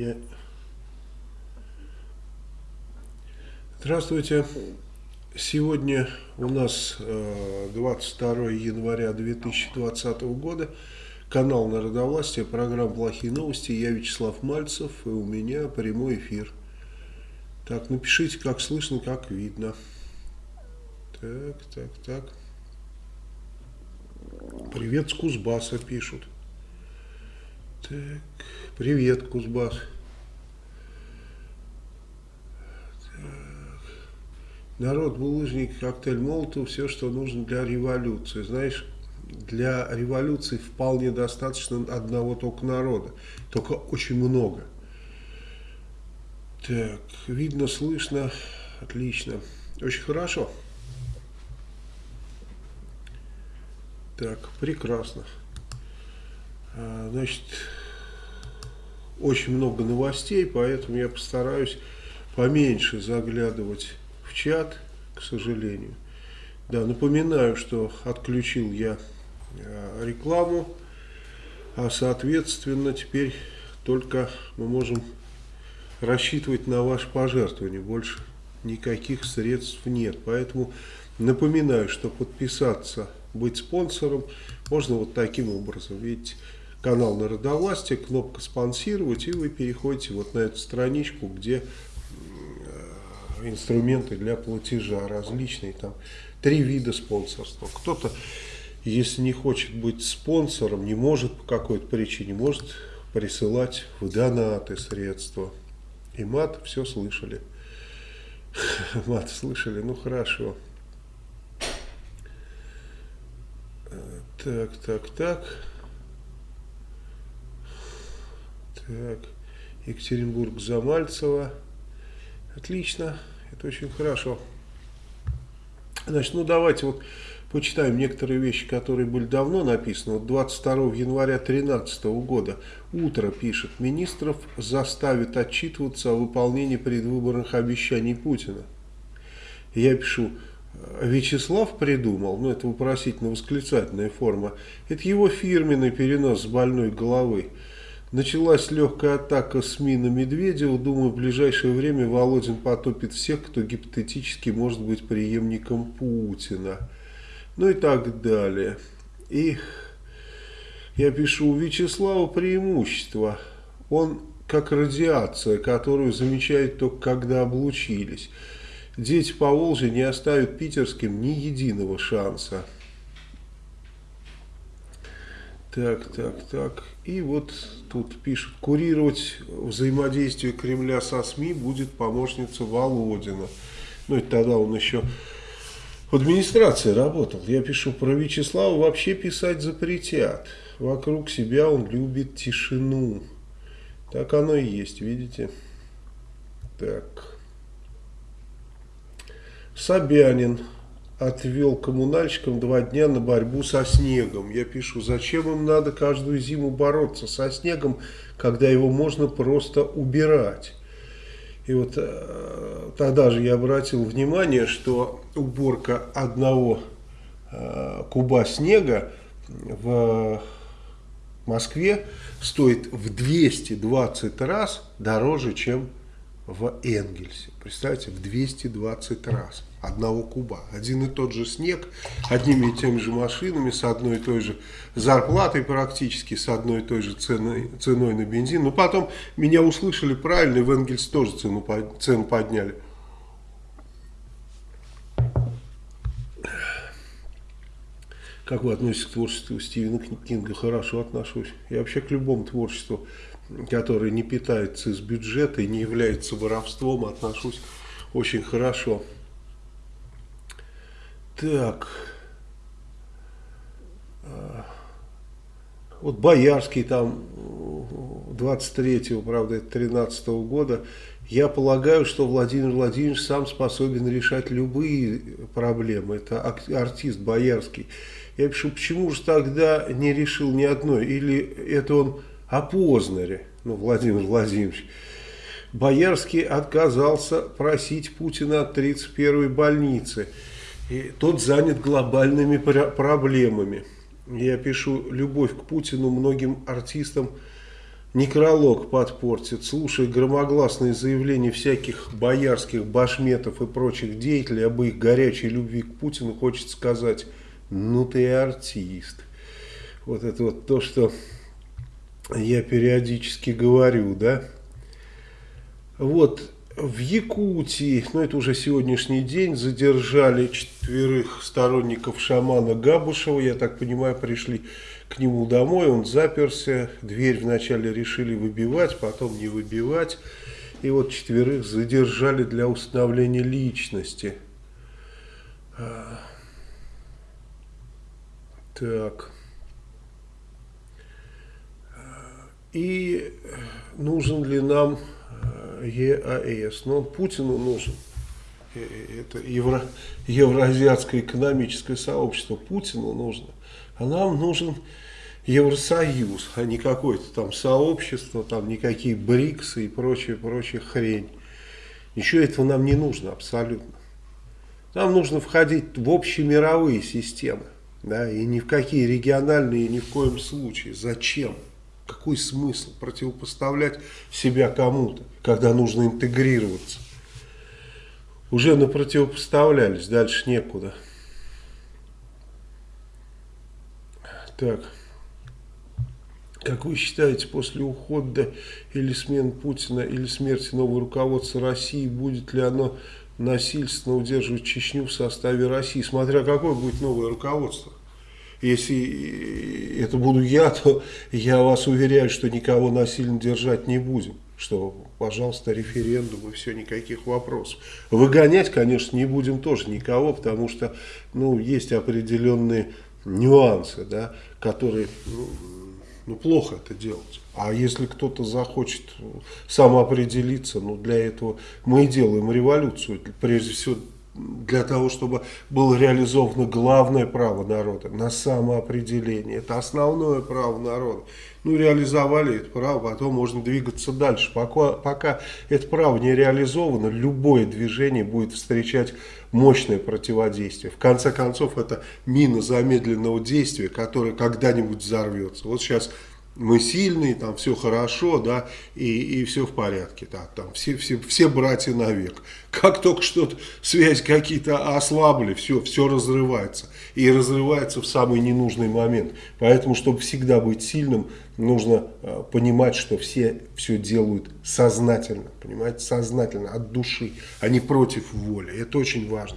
меня... Здравствуйте. Сегодня у нас 22 э, января 2020 года. Канал Народовластия, программа «Плохие новости». Я Вячеслав Мальцев, и у меня прямой эфир. Так, напишите, как слышно, как видно. Так, так, так. Привет с Кузбасса пишут. Так, привет, Кузбасс. Так. Народ, булыжник, коктейль Молотов, все, что нужно для революции. Знаешь, для революции вполне достаточно одного только народа. Только очень много. Так, видно, слышно. Отлично. Очень хорошо. Так, прекрасно. А, значит, очень много новостей, поэтому я постараюсь поменьше заглядывать в чат, к сожалению. Да, напоминаю, что отключил я а, рекламу, а соответственно теперь только мы можем рассчитывать на ваше пожертвование. Больше никаких средств нет. Поэтому напоминаю, что подписаться быть спонсором можно вот таким образом. Видите, канал Народовластия, кнопка «Спонсировать», и вы переходите вот на эту страничку, где э, инструменты для платежа различные, там три вида спонсорства. Кто-то, если не хочет быть спонсором, не может по какой-то причине, может присылать в донаты средства. И мат все слышали. Мат слышали, ну хорошо. Так, так, так. Так. Екатеринбург, Замальцево. Отлично. Это очень хорошо. Значит, ну давайте вот почитаем некоторые вещи, которые были давно написаны. Вот 22 января 2013 года утро пишет, министров заставит отчитываться о выполнении предвыборных обещаний Путина. Я пишу, Вячеслав придумал, ну это вопросительно-восклицательная форма, это его фирменный перенос с больной головы. Началась легкая атака СМИ на Медведева. Думаю, в ближайшее время Володин потопит всех, кто гипотетически может быть преемником Путина. Ну и так далее. И я пишу, у Вячеслава преимущество. Он как радиация, которую замечают только когда облучились. Дети по Волжье не оставят питерским ни единого шанса. Так, так, так. И вот тут пишут, курировать взаимодействие Кремля со СМИ будет помощница Володина. Ну, это тогда он еще в администрации работал. Я пишу про Вячеслава, вообще писать запретят. Вокруг себя он любит тишину. Так оно и есть, видите? Так. Собянин отвел коммунальщикам два дня на борьбу со снегом. Я пишу, зачем им надо каждую зиму бороться со снегом, когда его можно просто убирать. И вот э, тогда же я обратил внимание, что уборка одного э, куба снега в Москве стоит в 220 раз дороже, чем в Энгельсе. Представьте, в 220 раз одного куба. Один и тот же снег, одними и теми же машинами, с одной и той же зарплатой практически, с одной и той же ценой, ценой на бензин. Но потом меня услышали правильно, и в Энгельс тоже цену, цену подняли. Как вы относитесь к творчеству Стивена Кинга? Хорошо отношусь. Я вообще к любому творчеству, которое не питается из бюджета и не является воровством, отношусь очень хорошо. Так. А, вот Боярский там 23-го, правда, 13 -го года. Я полагаю, что Владимир Владимирович сам способен решать любые проблемы. Это артист Боярский. Я пишу, почему же тогда не решил ни одной? Или это он о Познере, ну, Владимир Владимирович. Боярский отказался просить Путина от 31-й больницы. И тот занят глобальными проблемами. Я пишу, любовь к Путину многим артистам некролог подпортит, слушая громогласные заявления всяких боярских башметов и прочих деятелей об их горячей любви к Путину, хочет сказать, ну ты артист. Вот это вот то, что я периодически говорю, да. Вот в Якутии, ну это уже сегодняшний день, задержали четверых сторонников шамана Габушева, я так понимаю, пришли к нему домой, он заперся, дверь вначале решили выбивать, потом не выбивать. И вот четверых задержали для установления личности. А, так. И нужен ли нам э, ЕАЭС? Ну, Путину нужен. Э, это Евро, Евроазиатское экономическое сообщество Путину нужно. А нам нужен Евросоюз, а не какое-то там сообщество, там никакие БРИКСы и прочая, прочая хрень. Ничего этого нам не нужно абсолютно. Нам нужно входить в общемировые системы. Да, и ни в какие региональные ни в коем случае. Зачем? Какой смысл противопоставлять себя кому-то, когда нужно интегрироваться? Уже напротивопоставлялись, дальше некуда. Так. Как вы считаете, после ухода или смены Путина, или смерти нового руководства России, будет ли оно насильственно удерживать Чечню в составе России? Смотря какое будет новое руководство. Если это буду я, то я вас уверяю, что никого насильно держать не будем. Что, пожалуйста, референдум и все, никаких вопросов. Выгонять, конечно, не будем тоже никого, потому что ну, есть определенные нюансы, да, которые ну, ну, плохо это делать. А если кто-то захочет самоопределиться, ну, для этого мы и делаем революцию. Прежде всего, для того, чтобы было реализовано главное право народа на самоопределение. Это основное право народа. Ну, реализовали это право, потом можно двигаться дальше. Пока, пока это право не реализовано, любое движение будет встречать мощное противодействие. В конце концов, это мина замедленного действия, которая когда-нибудь взорвется. Вот сейчас мы сильные, там все хорошо, да, и, и все в порядке, да, там все, все, все братья навек. Как только что-то, связь какие-то ослабли, все, все разрывается. И разрывается в самый ненужный момент. Поэтому, чтобы всегда быть сильным, нужно э, понимать, что все все делают сознательно, понимаете, сознательно, от души, а не против воли. Это очень важно.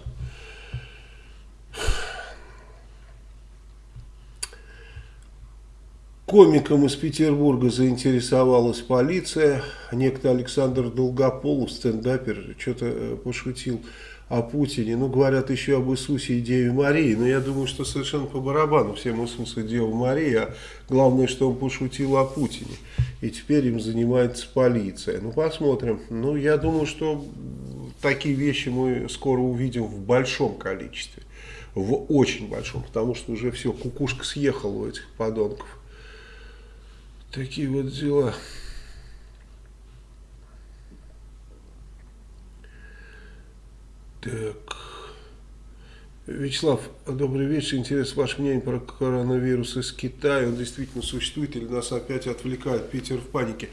Комиком из Петербурга заинтересовалась полиция. Некто Александр Долгополов, стендапер, что-то э, пошутил о Путине. Ну, говорят еще об Иисусе и Деве Марии. Но я думаю, что совершенно по барабану всем Иисус и Дева Мария. А главное, что он пошутил о Путине. И теперь им занимается полиция. Ну, посмотрим. Ну, я думаю, что такие вещи мы скоро увидим в большом количестве. В очень большом. Потому что уже все, кукушка съехала у этих подонков. Такие вот дела. Так. Вячеслав, добрый вечер. Интересно ваше мнение про коронавирус из Китая. Он действительно существует или нас опять отвлекает? Питер в панике.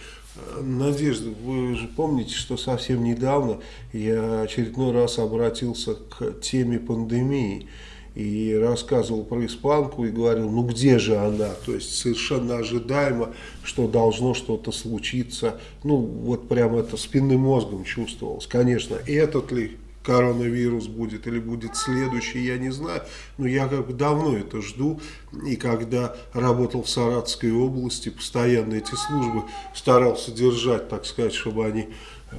Надежда, вы же помните, что совсем недавно я очередной раз обратился к теме пандемии и рассказывал про испанку и говорил, ну где же она? То есть совершенно ожидаемо, что должно что-то случиться. Ну вот прямо это спинным мозгом чувствовалось. Конечно, этот ли коронавирус будет или будет следующий, я не знаю. Но я как бы давно это жду. И когда работал в Саратовской области, постоянно эти службы старался держать, так сказать, чтобы они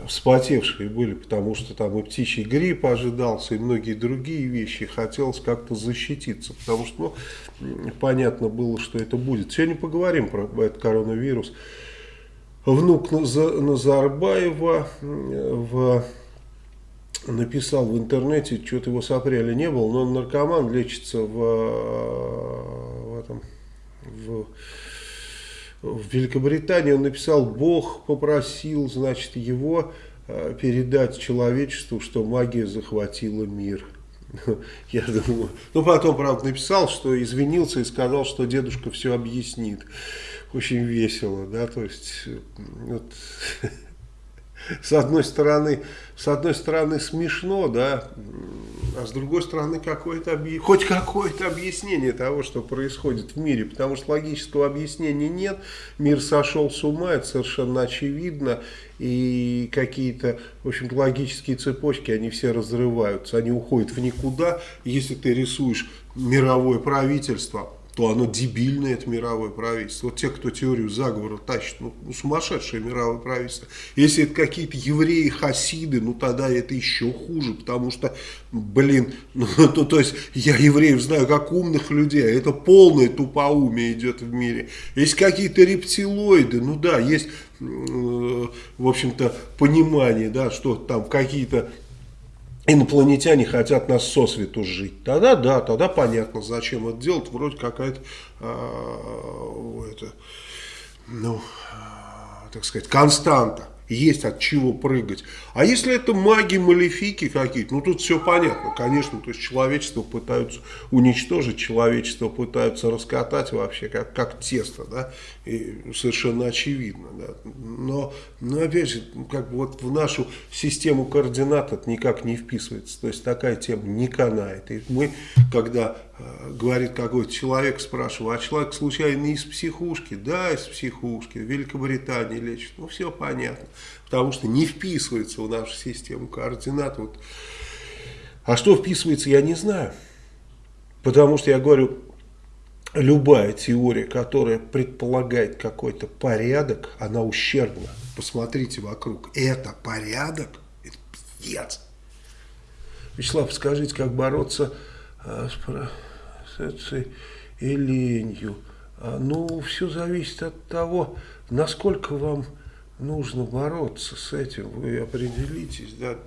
вспотевшие были, потому что там и птичий грипп ожидался, и многие другие вещи. Хотелось как-то защититься, потому что ну, понятно было, что это будет. Сегодня поговорим про этот коронавирус. Внук Назарбаева в, написал в интернете, что-то его с апреля не было, но он наркоман, лечится в, в этом... В, в Великобритании он написал, Бог попросил, значит, его э, передать человечеству, что магия захватила мир. Я думаю, ну потом, правда, написал, что извинился и сказал, что дедушка все объяснит. Очень весело, да, то есть, вот, с одной стороны, с одной стороны смешно, да, а с другой стороны какое-то хоть какое-то объяснение того, что происходит в мире, потому что логического объяснения нет, мир сошел с ума, это совершенно очевидно, и какие-то, в общем логические цепочки, они все разрываются, они уходят в никуда, если ты рисуешь мировое правительство, то оно дебильное, это мировое правительство. Вот те, кто теорию заговора тащит, ну, ну сумасшедшее мировое правительство. Если это какие-то евреи, хасиды, ну тогда это еще хуже, потому что, блин, ну, ну то есть я евреев знаю как умных людей, а это полное тупоумие идет в мире. Есть какие-то рептилоиды, ну да, есть, э, в общем-то, понимание, да, что там какие-то инопланетяне хотят нас сосвету жить. Тогда да, тогда понятно, зачем это делать. Вроде какая-то, э, это, ну, э, так сказать, константа есть от чего прыгать. А если это маги, малефики какие-то, ну тут все понятно, конечно, то есть человечество пытаются уничтожить, человечество пытаются раскатать вообще как, как тесто, да, и совершенно очевидно, да. Но, но опять же, как бы вот в нашу систему координат это никак не вписывается, то есть такая тема не канает. И мы, когда говорит какой-то человек, спрашиваю, а человек случайно из психушки? Да, из психушки, в Великобритании лечит, ну все понятно потому что не вписывается в нашу систему координат. Вот. А что вписывается, я не знаю. Потому что я говорю, любая теория, которая предполагает какой-то порядок, она ущербна. Посмотрите вокруг. Это порядок? Это пиздец. Вячеслав, скажите, как бороться а, с процессой и ленью? А, ну, все зависит от того, насколько вам нужно бороться с этим, вы определитесь. Да.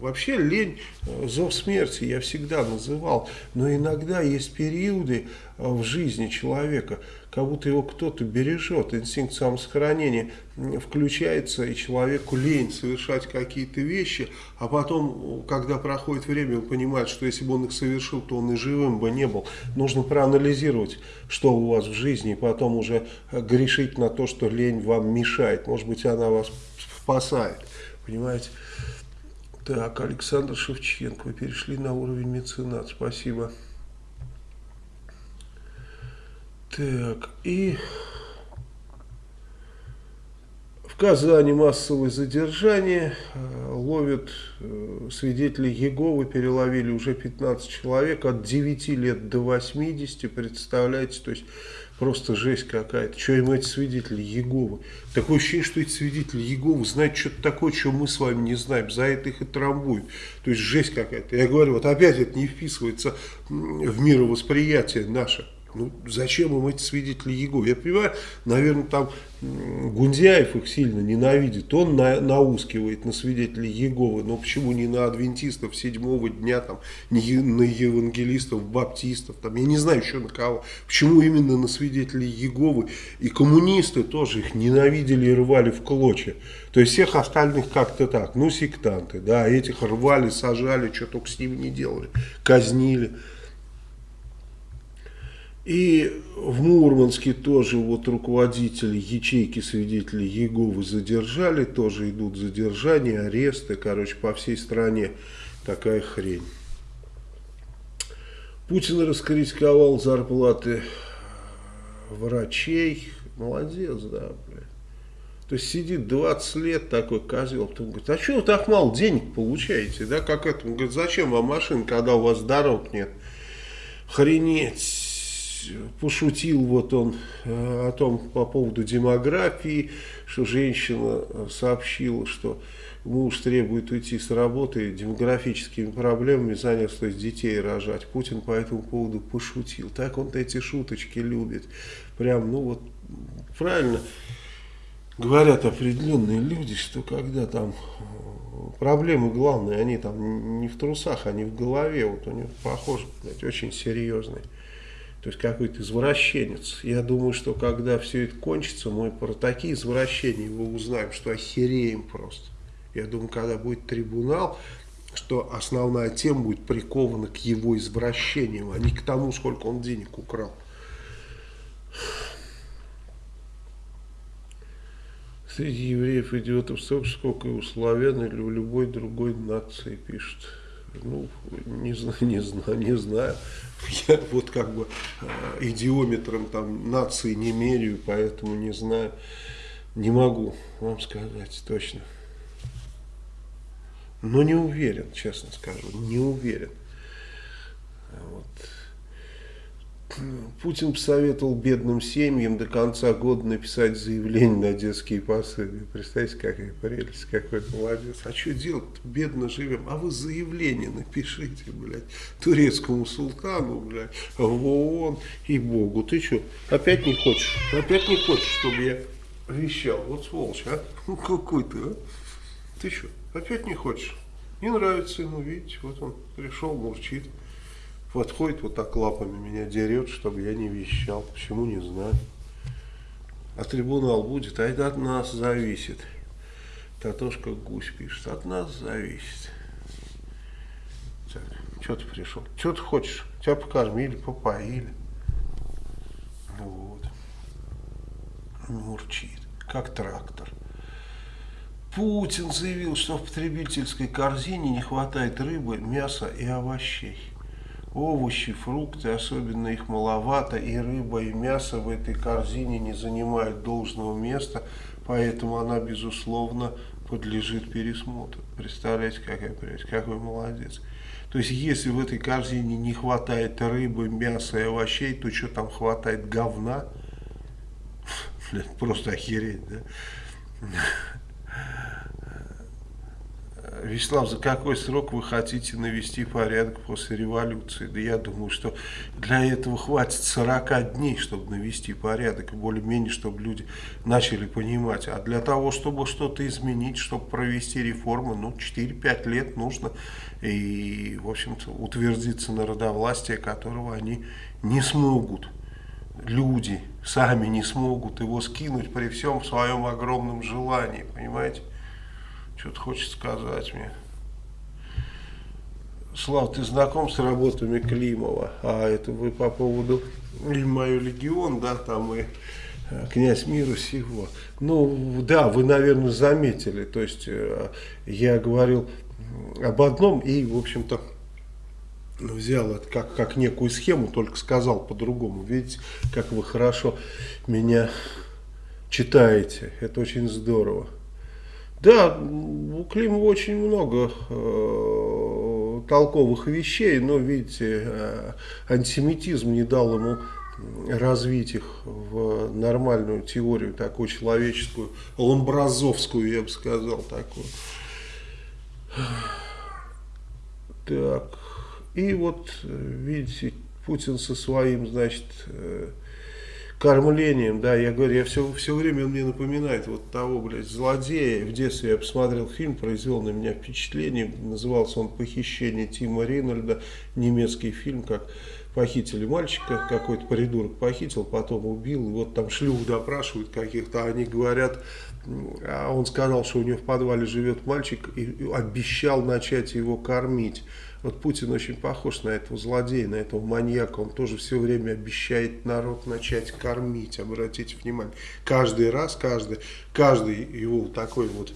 Вообще лень, э, зов смерти я всегда называл, но иногда есть периоды э, в жизни человека, как будто его кто-то бережет, инстинкт самосохранения включается, и человеку лень совершать какие-то вещи, а потом, когда проходит время, он понимает, что если бы он их совершил, то он и живым бы не был. Нужно проанализировать, что у вас в жизни, и потом уже грешить на то, что лень вам мешает. Может быть, она вас спасает. Понимаете? Так, Александр Шевченко, вы перешли на уровень меценат. Спасибо. Так, и в Казани массовое задержание, э, ловят э, свидетелей Еговы, переловили уже 15 человек, от 9 лет до 80, представляете, то есть просто жесть какая-то. Что им эти свидетели Еговы? Такое ощущение, что эти свидетели Еговы знают что-то такое, что мы с вами не знаем, за это их и трамбуют. То есть жесть какая-то. Я говорю, вот опять это не вписывается в мировосприятие наше. Ну, зачем им эти свидетели Еговы? Я понимаю, наверное, там Гундяев их сильно ненавидит. Он на, наускивает на свидетелей Еговы. Но почему не на адвентистов седьмого дня, там, не на евангелистов, баптистов, там, я не знаю еще на кого. Почему именно на свидетелей Еговы? И коммунисты тоже их ненавидели и рвали в клочья. То есть всех остальных как-то так. Ну, сектанты, да, этих рвали, сажали, что только с ними не делали. Казнили. И в Мурманске тоже вот руководители ячейки свидетелей Еговы задержали, тоже идут задержания, аресты, короче, по всей стране такая хрень. Путин раскритиковал зарплаты врачей, молодец, да, блядь. То есть сидит 20 лет такой козел, потом говорит, а что вы так мало денег получаете, да, как это? Он говорит, зачем вам машина, когда у вас дорог нет? Хренеть пошутил вот он э, о том по поводу демографии, что женщина э, сообщила, что муж требует уйти с работы демографическими проблемами, заняться, то детей рожать. Путин по этому поводу пошутил. Так он эти шуточки любит. Прям, ну вот, правильно говорят определенные люди, что когда там э, проблемы главные, они там не в трусах, они в голове. Вот у него, похоже, блядь, очень серьезные. То есть какой-то извращенец. Я думаю, что когда все это кончится, мы про такие извращения мы узнаем, что охереем просто. Я думаю, когда будет трибунал, что основная тема будет прикована к его извращениям, а не к тому, сколько он денег украл. Среди евреев идиотов столько, сколько и у славян или у любой другой нации пишут. Ну, не знаю, не знаю, не знаю. Я вот как бы э, идиометром там нации не меряю, поэтому не знаю. Не могу вам сказать точно. Но не уверен, честно скажу, не уверен. Вот. Путин посоветовал бедным семьям до конца года написать заявление на детские пособия. Представьте, какая прелесть, какой молодец. А что делать? Бедно живем. А вы заявление напишите, блядь, турецкому султану, блядь, в ООН и Богу. Ты что, опять не хочешь? Опять не хочешь, чтобы я вещал? Вот сволочь, а? Ну какой ты, а? Ты что, опять не хочешь? Не нравится ему, видите, вот он пришел, мурчит подходит вот так лапами меня дерет, чтобы я не вещал. Почему, не знаю. А трибунал будет, а это от нас зависит. Татошка Гусь пишет, от нас зависит. Так, что ты пришел? Что ты хочешь? Тебя покормили, попоили. Вот. Мурчит, как трактор. Путин заявил, что в потребительской корзине не хватает рыбы, мяса и овощей овощи, фрукты, особенно их маловато, и рыба, и мясо в этой корзине не занимают должного места, поэтому она, безусловно, подлежит пересмотру. Представляете, какая прелесть, какой молодец. То есть, если в этой корзине не хватает рыбы, мяса и овощей, то что там хватает говна? Просто охереть, да? Вячеслав, за какой срок вы хотите навести порядок после революции? Да я думаю, что для этого хватит 40 дней, чтобы навести порядок, более-менее, чтобы люди начали понимать. А для того, чтобы что-то изменить, чтобы провести реформы, ну, 4-5 лет нужно. И, в общем-то, утвердиться народовластие, которого они не смогут. Люди сами не смогут его скинуть при всем своем огромном желании, понимаете? Что-то хочет сказать мне. Слав, ты знаком с работами Климова? А это вы по поводу и мою легион, да, там и э, князь мира всего. Ну, да, вы, наверное, заметили. То есть, э, я говорил об одном и, в общем-то, взял это как, как некую схему, только сказал по-другому. Видите, как вы хорошо меня читаете. Это очень здорово. Да, у Климова очень много э, толковых вещей, но, видите, э, антисемитизм не дал ему развить их в нормальную теорию, такую человеческую, ламбразовскую, я бы сказал, такую. Так, и вот, видите, Путин со своим, значит, э, кормлением, да, я говорю, я все, все время он мне напоминает вот того, блядь, злодея. В детстве я посмотрел фильм, произвел на меня впечатление, назывался он «Похищение Тима Ринольда», немецкий фильм, как похитили мальчика, какой-то придурок похитил, потом убил, и вот там шлюх допрашивают каких-то, они говорят, а он сказал, что у него в подвале живет мальчик и обещал начать его кормить. Вот Путин очень похож на этого злодея, на этого маньяка. Он тоже все время обещает народ начать кормить. Обратите внимание. Каждый раз, каждый, каждый его такой вот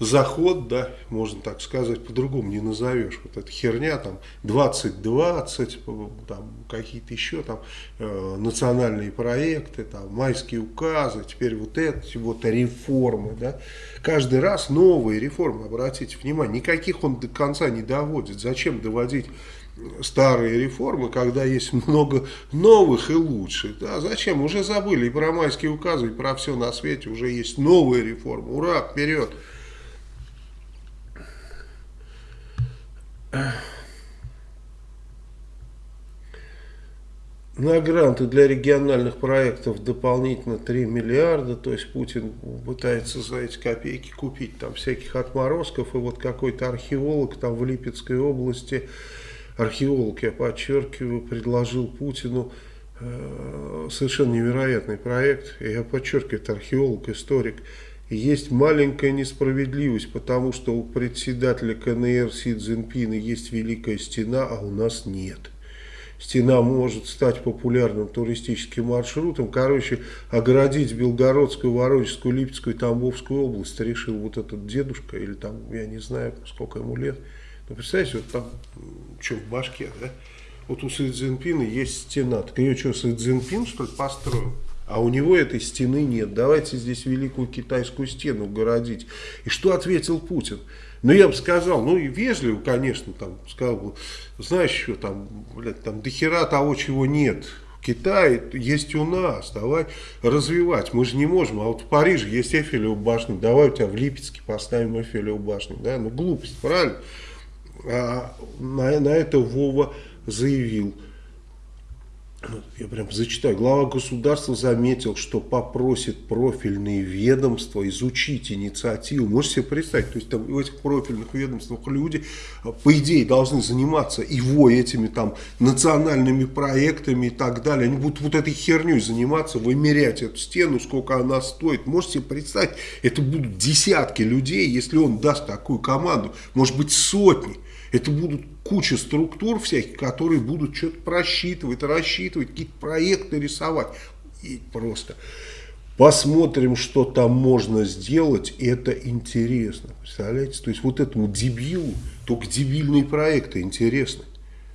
заход, да, можно так сказать, по-другому не назовешь. Вот эта херня, там, 2020, там, какие-то еще там э, национальные проекты, там, майские указы, теперь вот эти вот реформы, да. Каждый раз новые реформы, обратите внимание, никаких он до конца не доводит. Зачем доводить старые реформы, когда есть много новых и лучших. Да, зачем? Уже забыли и про майские указы, и про все на свете. Уже есть новые реформы. Ура, вперед! На гранты для региональных проектов дополнительно 3 миллиарда, то есть Путин пытается за эти копейки купить там всяких отморозков, и вот какой-то археолог там в Липецкой области, археолог, я подчеркиваю, предложил Путину э, совершенно невероятный проект, я подчеркиваю, это археолог, историк, есть маленькая несправедливость, потому что у председателя КНР Си Цзиньпина есть Великая Стена, а у нас нет. Стена может стать популярным туристическим маршрутом. Короче, оградить Белгородскую, Воронежскую, Липецкую и Тамбовскую область решил вот этот дедушка, или там, я не знаю, сколько ему лет. Но представляете, вот там, что в башке, да? Вот у Си Цзиньпина есть стена. Так ее что, Си Цзиньпин, что ли, построил? А у него этой стены нет. Давайте здесь великую китайскую стену городить. И что ответил Путин? Ну, я бы сказал, ну, и вежливо, конечно, там, сказал бы, знаешь, что там, блядь, там дохера того, чего нет. В Китае есть у нас, давай развивать. Мы же не можем, а вот в Париже есть Эфелева башня, давай у тебя в Липецке поставим Эфелеву башню, да, ну, глупость, правильно? А на, на это Вова заявил, я прям зачитаю. Глава государства заметил, что попросит профильные ведомства изучить инициативу. Можете себе представить, то есть там в этих профильных ведомствах люди, по идее, должны заниматься его этими там национальными проектами и так далее. Они будут вот этой херней заниматься, вымерять эту стену, сколько она стоит. Можете себе представить, это будут десятки людей, если он даст такую команду, может быть сотни. Это будут куча структур всяких, которые будут что-то просчитывать, рассчитывать, какие-то проекты рисовать. И просто посмотрим, что там можно сделать, это интересно. Представляете? То есть вот этому дебилу только дебильные проекты интересны.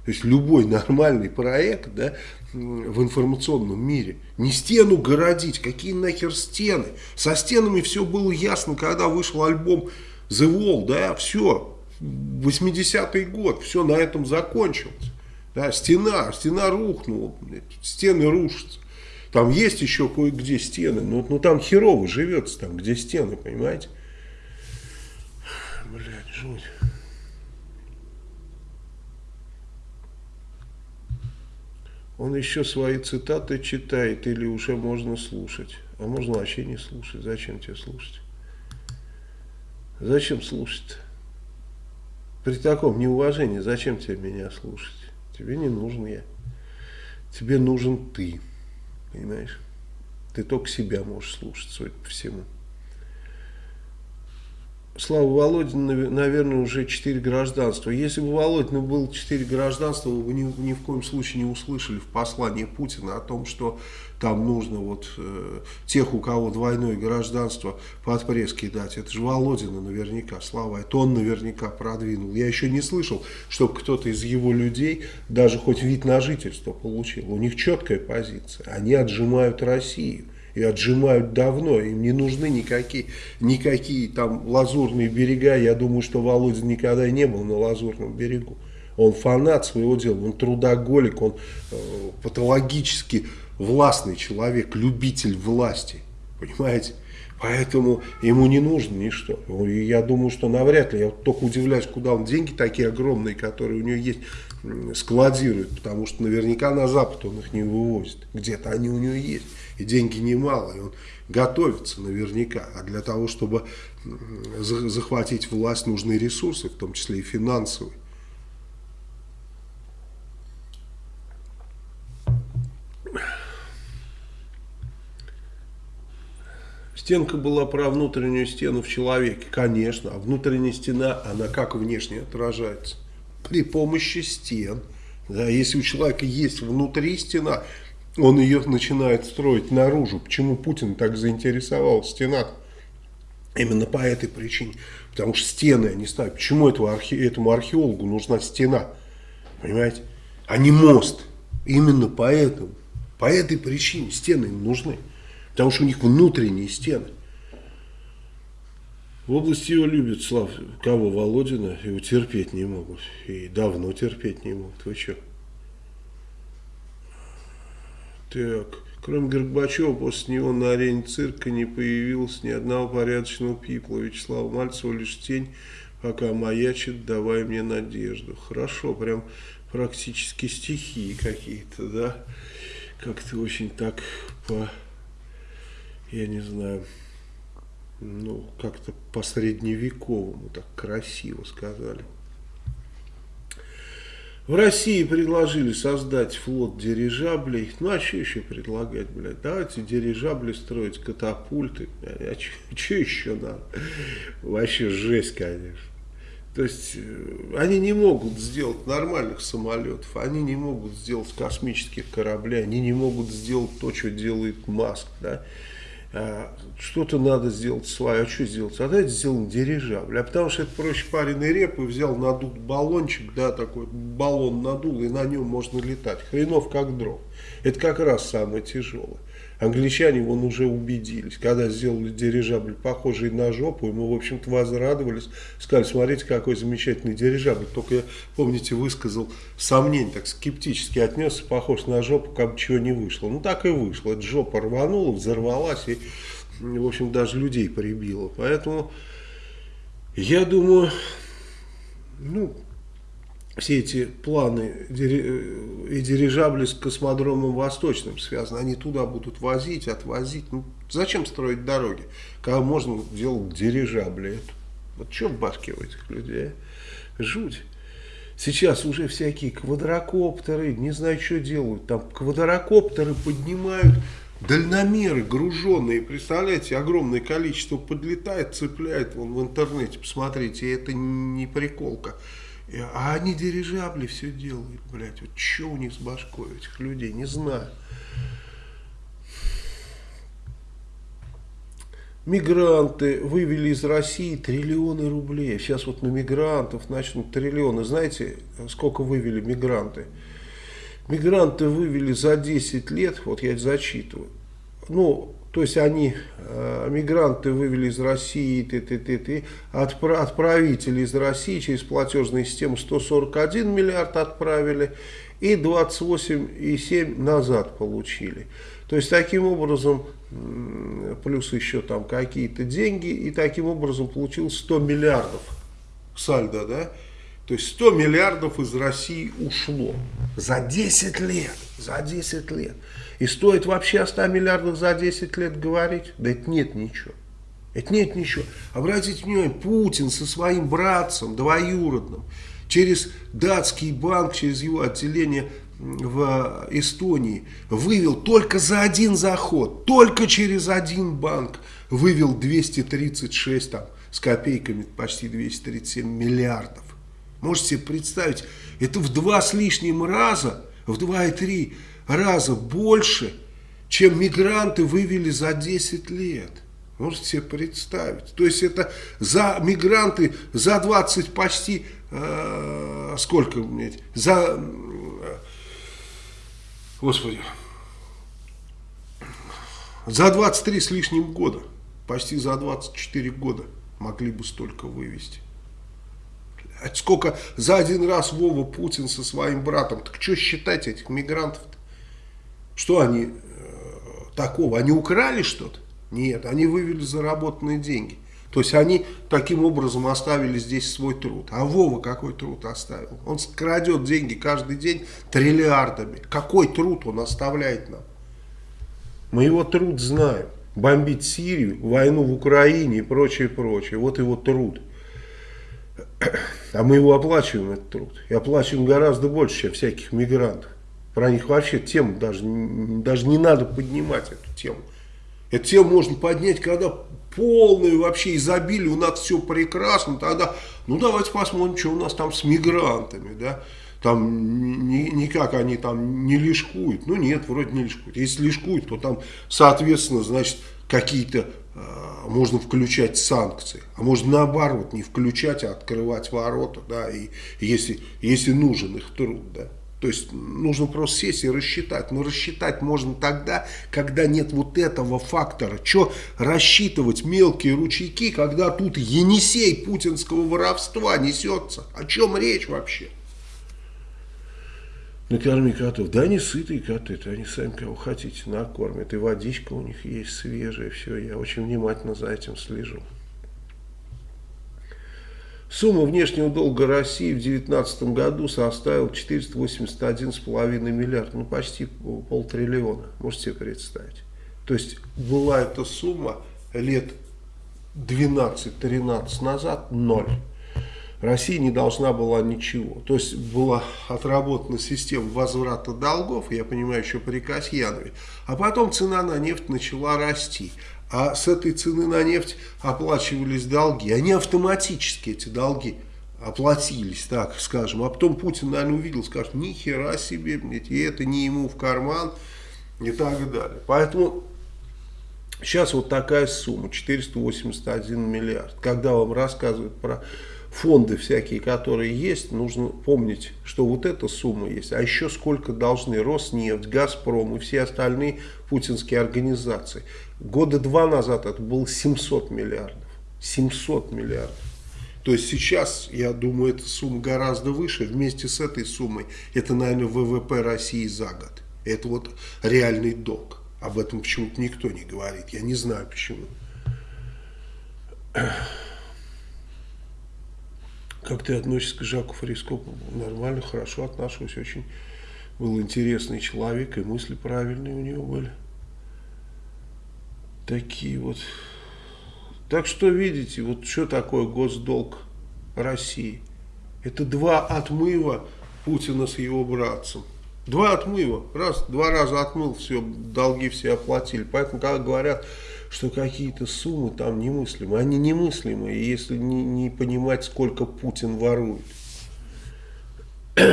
То есть любой нормальный проект да, в информационном мире. Не стену городить, какие нахер стены. Со стенами все было ясно, когда вышел альбом The Wall, да, все, 80-й год, все на этом закончилось. Да, стена, стена рухнула, стены рушатся. Там есть еще кое-где стены, но, но там херово живется, там где стены, понимаете? Блядь, жуть. Он еще свои цитаты читает или уже можно слушать. А можно вообще не слушать. Зачем тебе слушать? Зачем слушать-то? При таком неуважении зачем тебе меня слушать? Тебе не нужен я. Тебе нужен ты. Понимаешь? Ты только себя можешь слушать, судя по всему. Слава Володина, наверное, уже четыре гражданства. Если бы Володина было четыре гражданства, вы бы ни, ни в коем случае не услышали в послании Путина о том, что там нужно вот э, тех, у кого двойное гражданство, под пресс кидать. Это же Володина наверняка, Слава, это он наверняка продвинул. Я еще не слышал, чтобы кто-то из его людей даже хоть вид на жительство получил. У них четкая позиция. Они отжимают Россию и отжимают давно, им не нужны никакие, никакие там лазурные берега, я думаю, что Володя никогда не был на лазурном берегу. Он фанат своего дела, он трудоголик, он э, патологически властный человек, любитель власти, понимаете? Поэтому ему не нужно ничто. И я думаю, что навряд ли, я вот только удивляюсь, куда он деньги такие огромные, которые у него есть, складирует, потому что наверняка на Запад он их не вывозит. Где-то они у него есть и деньги немало, и он готовится наверняка. А для того, чтобы захватить власть, нужны ресурсы, в том числе и финансовые. Стенка была про внутреннюю стену в человеке, конечно. А внутренняя стена, она как внешне отражается? При помощи стен. Да, если у человека есть внутри стена, он ее начинает строить наружу. Почему Путин так заинтересовал стена? Именно по этой причине. Потому что стены они ставят. Почему этого архе, этому археологу нужна стена? Понимаете? А не мост. Именно поэтому. По этой причине стены им нужны. Потому что у них внутренние стены. В области его любят, Слав, кого? Володина. Его терпеть не могут. И давно терпеть не могут. Вы что? Так, кроме Горбачева, после него на арене цирка не появилось ни одного порядочного пипла. Вячеслав Мальцева лишь тень, пока маячит, давай мне надежду. Хорошо, прям практически стихи какие-то, да? Как-то очень так по, я не знаю, ну, как-то по средневековому так красиво сказали. В России предложили создать флот дирижаблей. Ну, а что еще предлагать, блядь? Давайте дирижабли строить, катапульты. А что еще надо? Вообще жесть, конечно. То есть, э, они не могут сделать нормальных самолетов, они не могут сделать космических кораблей, они не могут сделать то, что делает Маск, да? А, что-то надо сделать свое, а что сделать? А давайте сделаем дирижабль. А потому что это проще пареный реп, и взял надут баллончик, да, такой баллон надул, и на нем можно летать. Хренов как дров. Это как раз самое тяжелое. Англичане вон уже убедились, когда сделали дирижабль, похожий на жопу, и мы, в общем-то, возрадовались, сказали, смотрите, какой замечательный дирижабль. Только я, помните, высказал сомнение, так скептически отнесся, похож на жопу, как бы чего не вышло. Ну, так и вышло. Эта жопа рванула, взорвалась, и, в общем, даже людей прибило. Поэтому, я думаю, ну, все эти планы и дирижабли с космодромом Восточным связаны, они туда будут возить, отвозить. Ну, зачем строить дороги, когда можно делать дирижабли? Вот что в башке у этих людей? А? Жуть. Сейчас уже всякие квадрокоптеры, не знаю, что делают. Там квадрокоптеры поднимают дальномеры груженные, представляете, огромное количество подлетает, цепляет, вон в интернете, посмотрите, это не приколка. А они дирижабли все делают, блядь. Вот что у них с башкой, этих людей, не знаю. Мигранты вывели из России триллионы рублей. Сейчас вот на мигрантов начнут триллионы. Знаете, сколько вывели мигранты? Мигранты вывели за 10 лет, вот я зачитываю, ну, то есть они, э, мигранты вывели из России, ты, ты, ты, ты, отпра отправители из России через платежную систему 141 миллиард отправили и 28,7 назад получили. То есть таким образом, плюс еще там какие-то деньги, и таким образом получил 100 миллиардов сальдо, да? То есть 100 миллиардов из России ушло за 10 лет, за 10 лет. И стоит вообще о 100 миллиардах за 10 лет говорить? Да это нет ничего. Это нет ничего. Обратите внимание, Путин со своим братцем двоюродным через датский банк, через его отделение в Эстонии вывел только за один заход, только через один банк вывел 236 там, с копейками, почти 237 миллиардов. Можете себе представить, это в два с лишним раза, в два и три раза больше, чем мигранты вывели за 10 лет. Можете себе представить. То есть это за мигранты за 20 почти, э, сколько, блядь, за, э, господи, за 23 с лишним года, почти за 24 года могли бы столько вывести. Сколько за один раз Вова Путин со своим братом, так что считать этих мигрантов-то? Что они э, такого? Они украли что-то? Нет, они вывели заработанные деньги. То есть они таким образом оставили здесь свой труд. А Вова какой труд оставил? Он крадет деньги каждый день триллиардами. Какой труд он оставляет нам? Мы его труд знаем. Бомбить Сирию, войну в Украине и прочее, прочее. Вот его труд. А мы его оплачиваем, этот труд. И оплачиваем гораздо больше, чем всяких мигрантов. Про них вообще тему даже, даже не надо поднимать эту тему. Эту тему можно поднять, когда полное вообще изобилие, у нас все прекрасно, тогда, ну давайте посмотрим, что у нас там с мигрантами, да, там ни, никак они там не лишкуют, ну нет, вроде не лишкуют, если лишкуют, то там, соответственно, значит, какие-то э, можно включать санкции, а можно наоборот не включать, а открывать ворота, да, и если, если нужен их труд, да. То есть нужно просто сесть и рассчитать. Но рассчитать можно тогда, когда нет вот этого фактора. Что рассчитывать мелкие ручейки, когда тут Енисей путинского воровства несется? О чем речь вообще? Накорми котов. Да они сытые коты, это они сами кого хотите накормят. И водичка у них есть свежая, все. Я очень внимательно за этим слежу. Сумма внешнего долга России в 2019 году составила 481,5 миллиард, ну почти полтриллиона, можете себе представить. То есть была эта сумма лет 12-13 назад ноль. Россия не должна была ничего. То есть была отработана система возврата долгов, я понимаю, еще при Касьянове. А потом цена на нефть начала расти. А с этой цены на нефть оплачивались долги. Они автоматически, эти долги, оплатились, так скажем. А потом Путин, наверное, увидел, скажет, ни хера себе, и это не ему в карман и так далее. Поэтому сейчас вот такая сумма, 481 миллиард. Когда вам рассказывают про фонды всякие, которые есть, нужно помнить, что вот эта сумма есть, а еще сколько должны Роснефть, Газпром и все остальные путинские организации. Года два назад это было 700 миллиардов. 700 миллиардов. То есть сейчас, я думаю, эта сумма гораздо выше. Вместе с этой суммой это, наверное, ВВП России за год. Это вот реальный долг. Об этом почему-то никто не говорит. Я не знаю почему. Как ты относишься к Жаку Фарископову? Нормально, хорошо отношусь. Очень был интересный человек, и мысли правильные у него были. Такие вот. Так что видите, вот что такое госдолг России? Это два отмыва Путина с его братцем. Два отмыва. Раз, два раза отмыл, все, долги все оплатили. Поэтому, когда говорят, что какие-то суммы там немыслимые. Они немыслимые, если не, не понимать, сколько Путин ворует.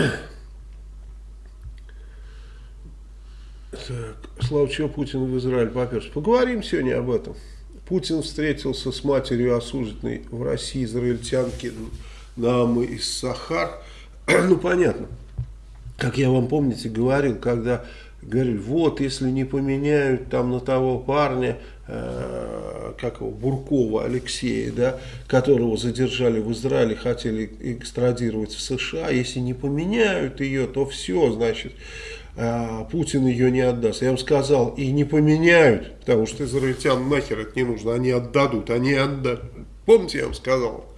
Так, Слава, чего Путин в Израиль поперся? Поговорим сегодня об этом. Путин встретился с матерью осужденной в России израильтянки Наамы из Сахар. ну, понятно. Как я вам, помните, говорил, когда говорили, вот, если не поменяют там на того парня, э, как его, Буркова Алексея, да, которого задержали в Израиле, хотели экстрадировать в США, если не поменяют ее, то все, значит, э, Путин ее не отдаст. Я вам сказал, и не поменяют, потому что израильтян нахер это не нужно, они отдадут, они отдадут. Помните, я вам сказал?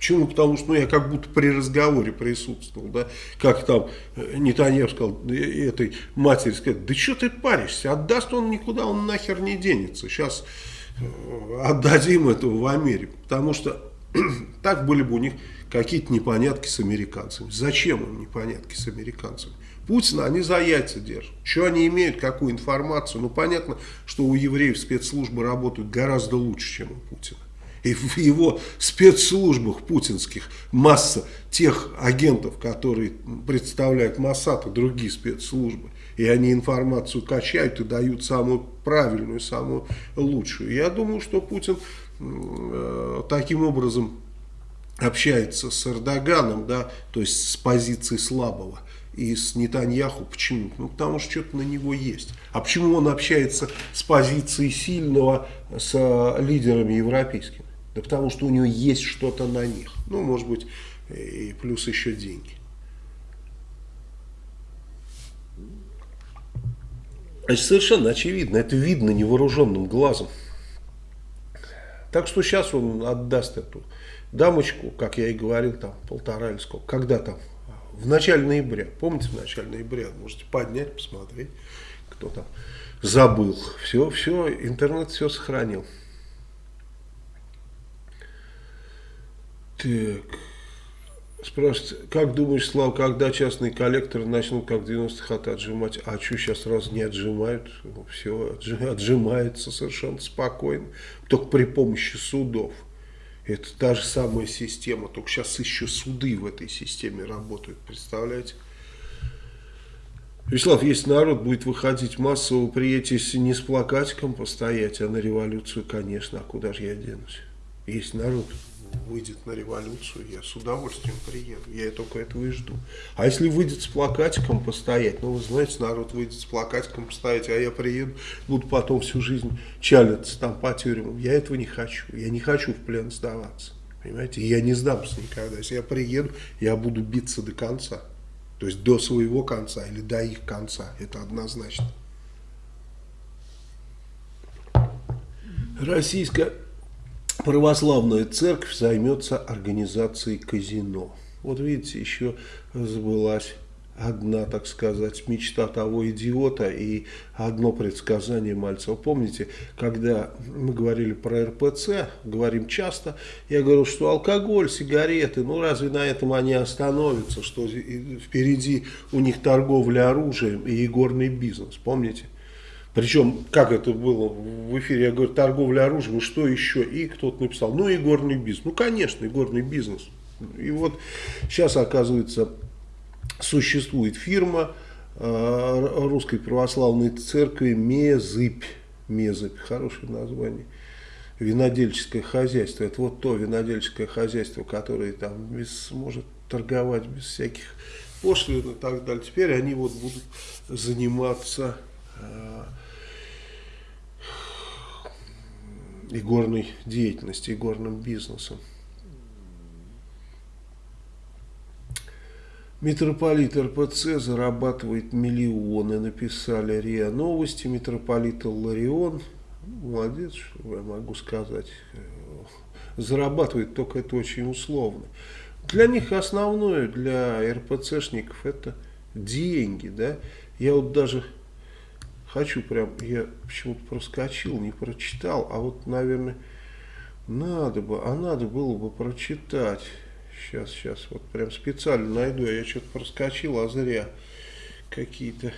Почему? Потому что ну, я как будто при разговоре присутствовал, да, как там э, Нетаньев сказал э, этой матери, сказать, да что ты паришься, отдаст он никуда, он нахер не денется, сейчас э, отдадим этого в Америку, потому что так были бы у них какие-то непонятки с американцами. Зачем им непонятки с американцами? Путина они за яйца держат. Что они имеют, какую информацию? Ну, понятно, что у евреев спецслужбы работают гораздо лучше, чем у Путина. И в его спецслужбах путинских масса тех агентов, которые представляют Моссад и другие спецслужбы. И они информацию качают и дают самую правильную, самую лучшую. Я думаю, что Путин э, таким образом общается с Эрдоганом, да, то есть с позиции слабого, и с Нетаньяху. Почему? Ну, потому что что-то на него есть. А почему он общается с позиции сильного с лидерами европейскими? Да потому что у него есть что-то на них. Ну, может быть, и плюс еще деньги. Значит, совершенно очевидно, это видно невооруженным глазом. Так что сейчас он отдаст эту дамочку, как я и говорил, там полтора или сколько, когда там, в начале ноября, помните, в начале ноября, можете поднять, посмотреть, кто там забыл. Все, все, интернет все сохранил. Так. Спрашивает, как думаешь, Слава, когда частные коллекторы начнут как в 90-х от отжимать? А что сейчас раз не отжимают? Все отжимается совершенно спокойно. Только при помощи судов. Это та же самая система, только сейчас еще суды в этой системе работают, представляете? Вячеслав, если народ будет выходить массово, приедете не с плакатиком постоять, а на революцию, конечно, а куда же я денусь? Если народ выйдет на революцию, я с удовольствием приеду. Я только этого и жду. А если выйдет с плакатиком постоять, ну, вы знаете, народ выйдет с плакатиком постоять, а я приеду, буду потом всю жизнь чалиться там по тюрьмам. Я этого не хочу. Я не хочу в плен сдаваться. Понимаете? я не сдамся никогда. Если я приеду, я буду биться до конца. То есть до своего конца или до их конца. Это однозначно. Российская православная церковь займется организацией казино. Вот видите, еще сбылась одна, так сказать, мечта того идиота и одно предсказание Мальцева. Помните, когда мы говорили про РПЦ, говорим часто, я говорил, что алкоголь, сигареты, ну разве на этом они остановятся, что впереди у них торговля оружием и игорный бизнес, помните? Причем, как это было в эфире, я говорю, торговля оружием, и что еще? И кто-то написал, ну, игорный бизнес. Ну, конечно, игорный бизнес. И вот сейчас, оказывается, существует фирма э, Русской Православной Церкви Мезыбь. Мезыбь, хорошее название. Винодельческое хозяйство. Это вот то винодельческое хозяйство, которое там без, может торговать без всяких пошлин и так далее. Теперь они вот будут заниматься э, игорной деятельностью, игорным бизнесом. Митрополит РПЦ зарабатывает миллионы, написали РИА Новости. Митрополит Ларион, молодец, что я могу сказать, зарабатывает, только это очень условно. Для них основное, для РПЦшников, это деньги, да. Я вот даже хочу прям, я почему-то проскочил, не прочитал, а вот, наверное, надо бы, а надо было бы прочитать. Сейчас, сейчас, вот прям специально найду, я что-то проскочил, а зря какие-то.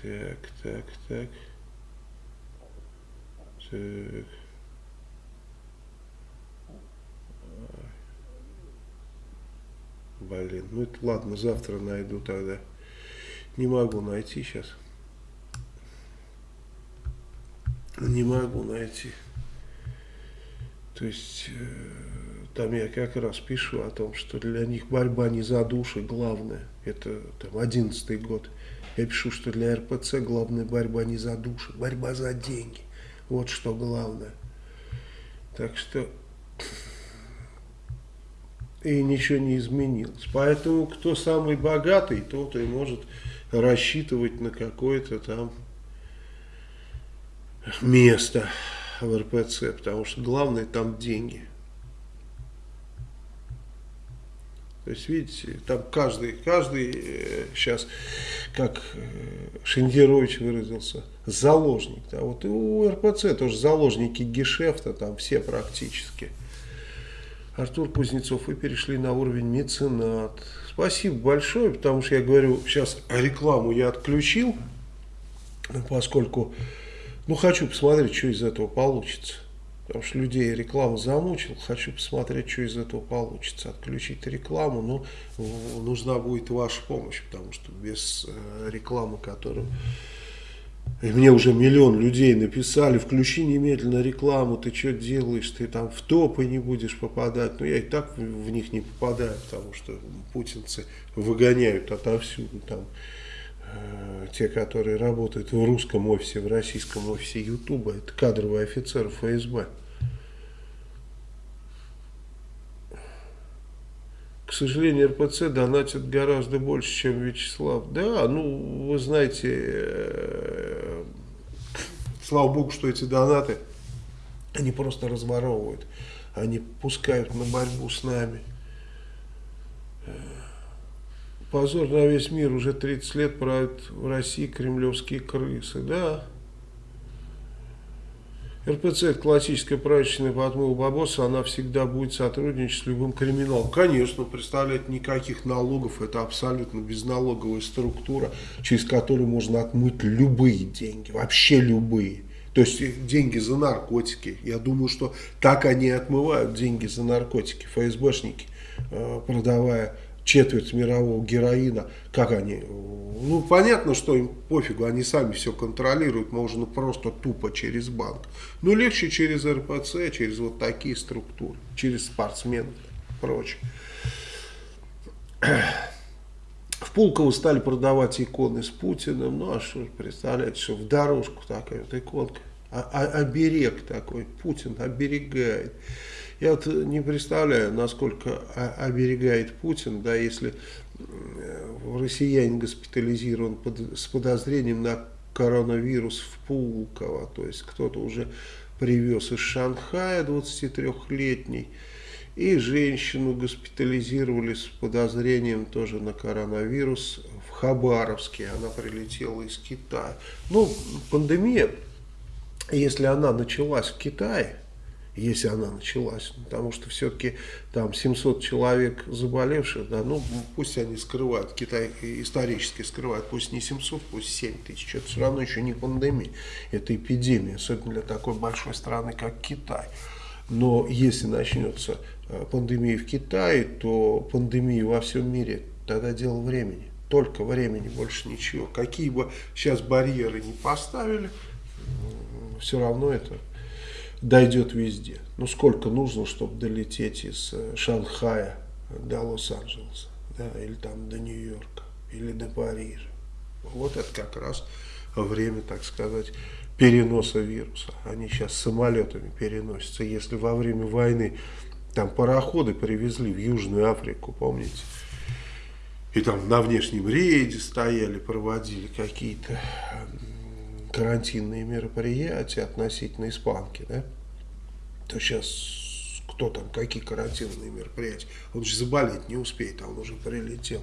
Так, так, так. Так. Блин, ну это ладно, завтра найду тогда. Не могу найти сейчас. Не могу найти. То есть, э, там я как раз пишу о том, что для них борьба не за души главное. Это там одиннадцатый год. Я пишу, что для РПЦ главная борьба не за души, борьба за деньги. Вот что главное. Так что и ничего не изменилось. Поэтому кто самый богатый, тот и может рассчитывать на какое-то там место в РПЦ, потому что главное там деньги. То есть, видите, там каждый, каждый сейчас, э, как э, Шендерович выразился, заложник. Да, вот и у РПЦ тоже заложники гешефта, там все практически. Артур Кузнецов, вы перешли на уровень меценат. Спасибо большое, потому что я говорю, сейчас рекламу я отключил, поскольку, ну, хочу посмотреть, что из этого получится. Потому что людей реклама замучил, хочу посмотреть, что из этого получится. Отключить рекламу, но ну, нужна будет ваша помощь, потому что без э, рекламы, которую... И мне уже миллион людей написали, включи немедленно рекламу, ты что делаешь, ты там в топы не будешь попадать. Но я и так в них не попадаю, потому что путинцы выгоняют отовсюду там те, которые работают в русском офисе, в российском офисе Ютуба, это кадровые офицеры ФСБ. К сожалению, РПЦ донатит гораздо больше, чем Вячеслав. Да, ну, вы знаете, э, слава богу, что эти донаты, они просто разворовывают, они пускают на борьбу с нами. Позор на весь мир, уже 30 лет правят в России кремлевские крысы, да. РПЦ это классическая правительственная по отмыву бабоса, она всегда будет сотрудничать с любым криминалом. Конечно, представляет никаких налогов, это абсолютно безналоговая структура, через которую можно отмыть любые деньги, вообще любые. То есть деньги за наркотики. Я думаю, что так они отмывают деньги за наркотики, ФСБшники, э, продавая четверть мирового героина, как они, ну понятно, что им пофигу, они сами все контролируют, можно просто тупо через банк, но легче через РПЦ, через вот такие структуры, через спортсменов и прочее. В Пулково стали продавать иконы с Путиным, ну а что, представляете, что в дорожку такая вот иконка, а, а, оберег такой, Путин оберегает. Я вот не представляю, насколько оберегает Путин, да, если россиянин госпитализирован под, с подозрением на коронавирус в Пулково, то есть кто-то уже привез из Шанхая 23-летний, И женщину госпитализировали с подозрением тоже на коронавирус в Хабаровске. Она прилетела из Китая. Ну, пандемия, если она началась в Китае, если она началась, потому что все-таки там 700 человек заболевших, да, ну пусть они скрывают, Китай исторически скрывает, пусть не 700, пусть 7 тысяч, это все равно еще не пандемия, это эпидемия, особенно для такой большой страны, как Китай. Но если начнется э, пандемия в Китае, то пандемия во всем мире, тогда дело времени, только времени, больше ничего. Какие бы сейчас барьеры не поставили, все равно это дойдет везде. Ну, сколько нужно, чтобы долететь из э, Шанхая до Лос-Анджелеса, да, или там до Нью-Йорка, или до Парижа. Вот это как раз время, так сказать, переноса вируса. Они сейчас самолетами переносятся. Если во время войны там пароходы привезли в Южную Африку, помните? И там на внешнем рейде стояли, проводили какие-то карантинные мероприятия относительно испанки, да, то сейчас кто там, какие карантинные мероприятия, он же заболеть не успеет, а он уже прилетел.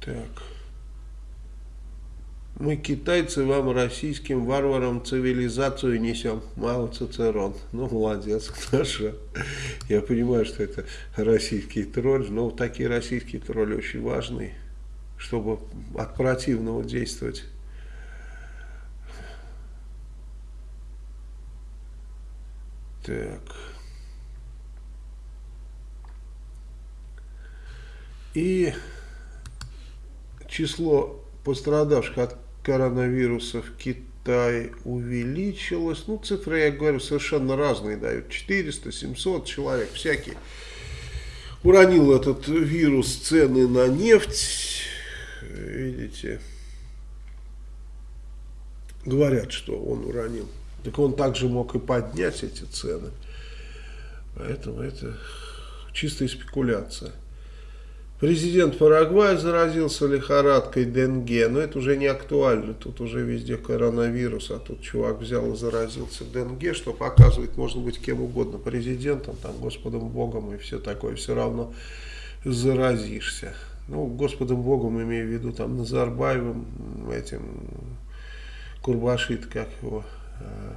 Так. Мы, китайцы, вам, российским варварам, цивилизацию несем. Мало Цицерон. Ну, молодец, хорошо. Я понимаю, что это российский тролль, но такие российские тролли очень важные чтобы от противного действовать. Так. И число пострадавших от коронавируса в Китае увеличилось. Ну, цифры, я говорю, совершенно разные дают. 400, 700 человек, всякие. Уронил этот вирус цены на нефть видите, говорят, что он уронил. Так он также мог и поднять эти цены. Поэтому это чистая спекуляция. Президент Парагвая заразился лихорадкой Денге, но это уже не актуально, тут уже везде коронавирус, а тут чувак взял и заразился Денге, что показывает, можно быть кем угодно, президентом, там, Господом Богом и все такое, все равно заразишься ну, Господом Богом, имею в виду, там, Назарбаевым, этим, Курбашит, как его, э,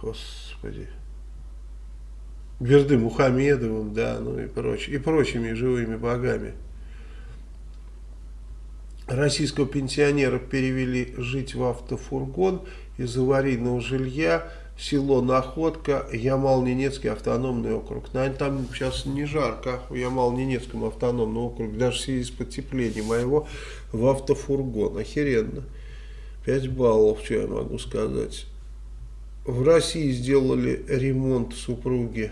господи, Берды Мухамедовым, да, ну и прочими, и прочими живыми богами. Российского пенсионера перевели жить в автофургон из аварийного жилья село Находка, Ямал-Ненецкий автономный округ. Наверное, там сейчас не жарко в Ямал-Ненецком автономном округе, даже в связи с потеплением, а в автофургон. Охеренно. 5 баллов, что я могу сказать. В России сделали ремонт супруги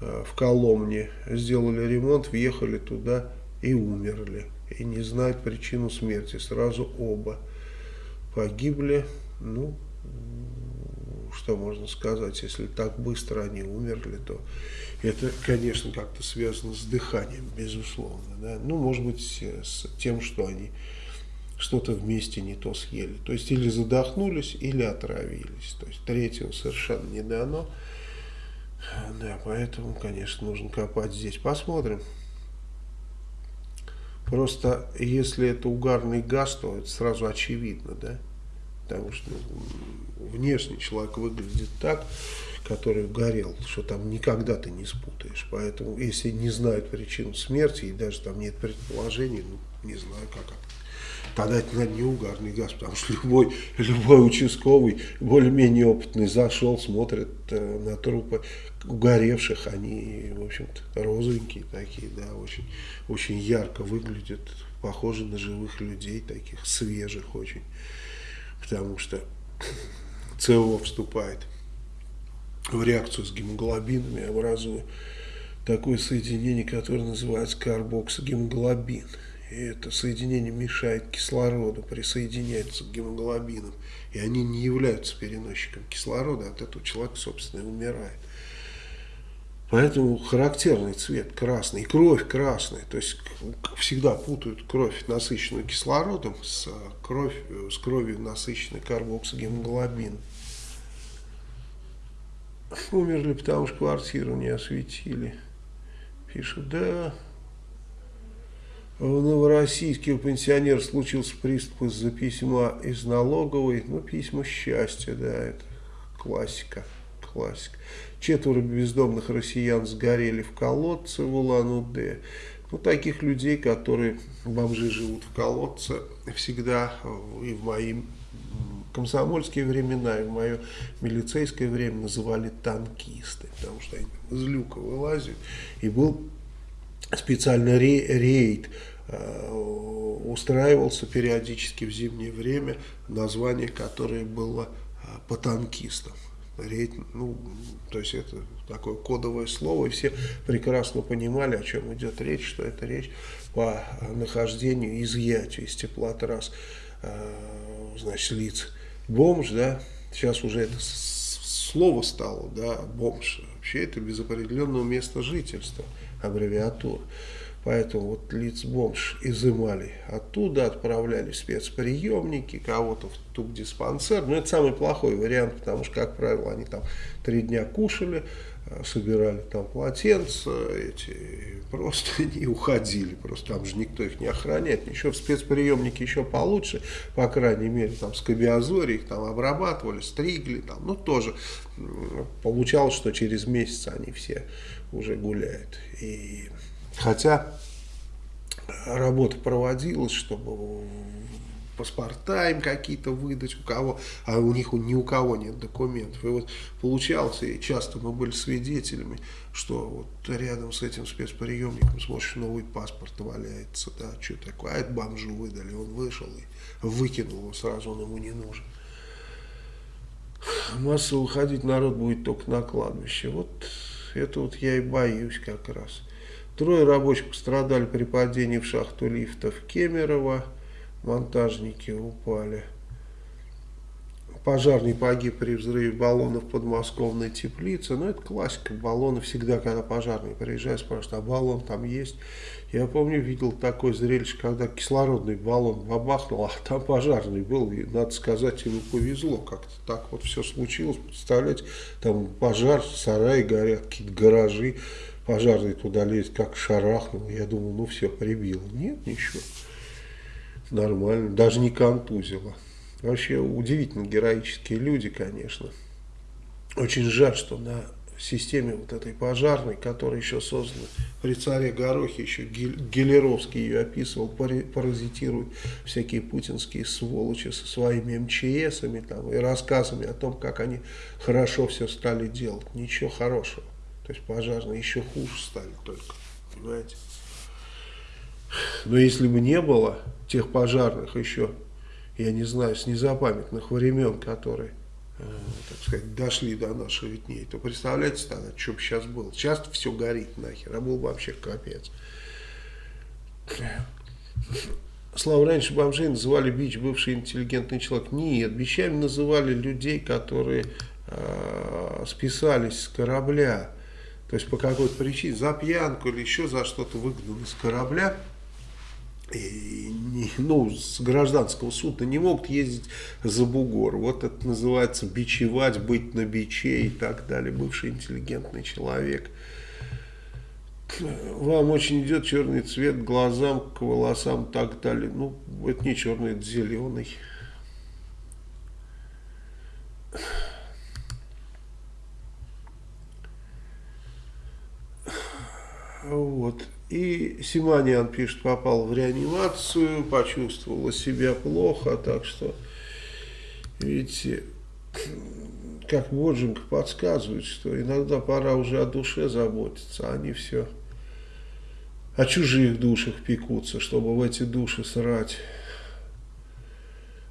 э, в Коломне. Сделали ремонт, въехали туда и умерли. И не знают причину смерти. Сразу оба погибли. Ну, что можно сказать, если так быстро они умерли, то это, конечно, как-то связано с дыханием, безусловно. Да? Ну, может быть, с тем, что они что-то вместе не то съели. То есть, или задохнулись, или отравились. То есть, третьего совершенно не дано. Да, поэтому, конечно, нужно копать здесь. Посмотрим. Просто, если это угарный газ, то это сразу очевидно, да? Потому что внешне человек выглядит так, который горел, что там никогда ты не спутаешь. Поэтому, если не знают причину смерти, и даже там нет предположений, ну, не знаю, как это. Тогда это, наверное, не угарный газ, потому что любой, любой участковый, более-менее опытный, зашел, смотрит э, на трупы угоревших, они, в общем-то, розовенькие такие, да, очень, очень ярко выглядят, похожи на живых людей, таких свежих очень, потому что СО вступает в реакцию с гемоглобинами, образуя такое соединение, которое называется карбоксогемоглобин. И это соединение мешает кислороду присоединяется к гемоглобинам. И они не являются переносчиком кислорода, от этого человек, собственно, и умирает. Поэтому характерный цвет красный, кровь красная. То есть всегда путают кровь, насыщенную кислородом, с, кровь, с кровью, насыщенной карбоксогемоглобином. Умерли, потому что квартиру не осветили. Пишут, да, в Новороссийске у пенсионера случился приступ из-за письма из налоговой. Ну, письма счастья, да, это классика, классика. Четверо бездомных россиян сгорели в колодце в Улан-Удэ. Ну, таких людей, которые, бомжи живут в колодце, всегда и в мои комсомольские времена, и в мое милицейское время называли танкисты, потому что они из люка вылазят. И был специально рейд Э, устраивался периодически в зимнее время, название которое было э, по танкистам. Ну, то есть это такое кодовое слово, и все прекрасно понимали, о чем идет речь, что это речь по нахождению, изъятию из теплотрасс, э, значит, лиц. Бомж, да, сейчас уже это слово стало, да, бомж. Вообще это без определенного места жительства, аббревиатура. Поэтому вот лиц бомж изымали оттуда, отправляли в спецприемники, кого-то в тубдиспансер. Но это самый плохой вариант, потому что, как правило, они там три дня кушали, э, собирали там полотенца, эти просто не уходили, просто там же никто их не охраняет. Еще в спецприемнике еще получше, по крайней мере, там с кабиозори их там обрабатывали, стригли, там, ну тоже получалось, что через месяц они все уже гуляют. И Хотя работа проводилась, чтобы паспорта им какие-то выдать, у кого, а у них ни у кого нет документов. И вот получалось, и часто мы были свидетелями, что вот рядом с этим спецприемником смотришь, новый паспорт валяется, да, что такое, а это бомжу выдали, он вышел и выкинул его сразу, он ему не нужен. Массово выходить народ будет только на кладбище. Вот это вот я и боюсь как раз. Трое рабочих пострадали при падении в шахту лифта в Кемерово. Монтажники упали. Пожарный погиб при взрыве баллона в подмосковной теплице. Ну, это классика. Баллоны всегда, когда пожарные приезжают, спрашивают, а баллон там есть? Я помню, видел такое зрелище, когда кислородный баллон бабахнул, а там пожарный был. И, надо сказать, ему повезло. Как-то так вот все случилось. Представляете, там пожар, сараи горят, какие-то гаражи пожарный туда лезет, как шарахнул. Я думал, ну все, прибило. Нет, ничего. Нормально. Даже не контузило. Вообще удивительно героические люди, конечно. Очень жаль, что на системе вот этой пожарной, которая еще создана при царе Горохе, еще Гелеровский ее описывал, паразитируют всякие путинские сволочи со своими МЧСами там, и рассказами о том, как они хорошо все стали делать. Ничего хорошего. То есть пожарные еще хуже стали только, понимаете. Но если бы не было тех пожарных еще, я не знаю, с незапамятных времен, которые, э, так сказать, дошли до наших дней, то представляете тогда, что бы сейчас было. Сейчас все горит нахер, а был бы вообще капец. Слава, раньше бомжей называли бич бывший интеллигентный человек. Нет, бичами называли людей, которые э, списались с корабля то есть по какой-то причине, за пьянку или еще за что-то выгнаны с корабля, и не, ну, с гражданского судна не могут ездить за бугор. Вот это называется бичевать, быть на биче и так далее. Бывший интеллигентный человек. Вам очень идет черный цвет глазам, к волосам и так далее. Ну, это не черный, это зеленый. Вот. И Симаниан пишет, попал в реанимацию, почувствовала себя плохо, так что, видите, как Боджинг подсказывает, что иногда пора уже о душе заботиться, а они все о чужих душах пекутся, чтобы в эти души срать.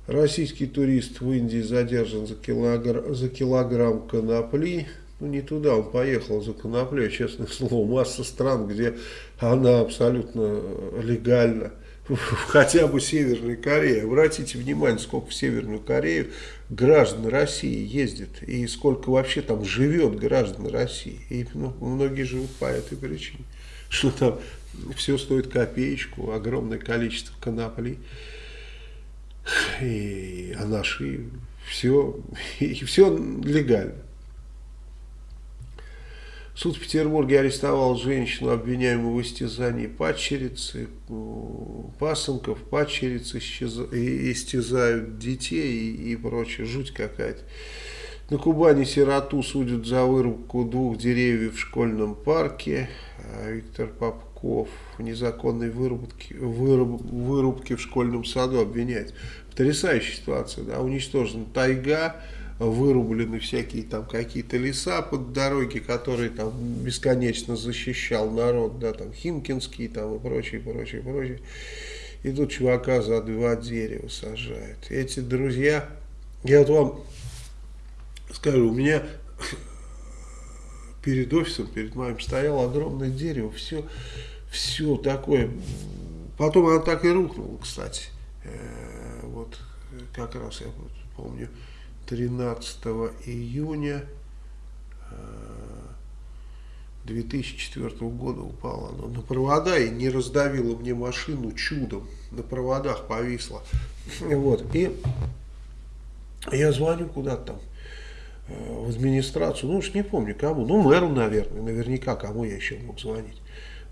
Российский турист в Индии задержан за килограмм, за килограмм конопли. Ну, не туда он поехал за коноплей, честное слово. Масса стран, где она абсолютно легальна. Хотя бы Северной Корее. Обратите внимание, сколько в Северную Корею граждан России ездит. И сколько вообще там живет граждан России. И ну, многие живут по этой причине. Что там все стоит копеечку, огромное количество конопли. И, а наши все, и все легально. Суд в Петербурге арестовал женщину, обвиняемую в истязании падчерицы, пасынков, падчерицы истязают детей и, и прочее. Жуть какая-то. На Кубани сироту судят за вырубку двух деревьев в школьном парке. А Виктор Попков в незаконной вырубке, выруб, вырубке в школьном саду обвиняет. Потрясающая ситуация, да, уничтожена тайга, вырублены всякие там какие-то леса под дороги, которые там бесконечно защищал народ, да, там Химкинский там и прочее, прочее, прочее. И тут чувака за два дерева сажают. Эти друзья, я вот вам скажу, у меня перед офисом, перед моим стояло огромное дерево, все, все такое. Потом оно так и рухнуло, кстати. Э, вот как раз я помню 13 июня 2004 э, года упала оно на провода и не раздавило мне машину чудом. На проводах повисло. Вот. И я звоню куда-то там э, в администрацию, ну уж не помню кому, ну мэру, наверное, наверняка кому я еще мог звонить.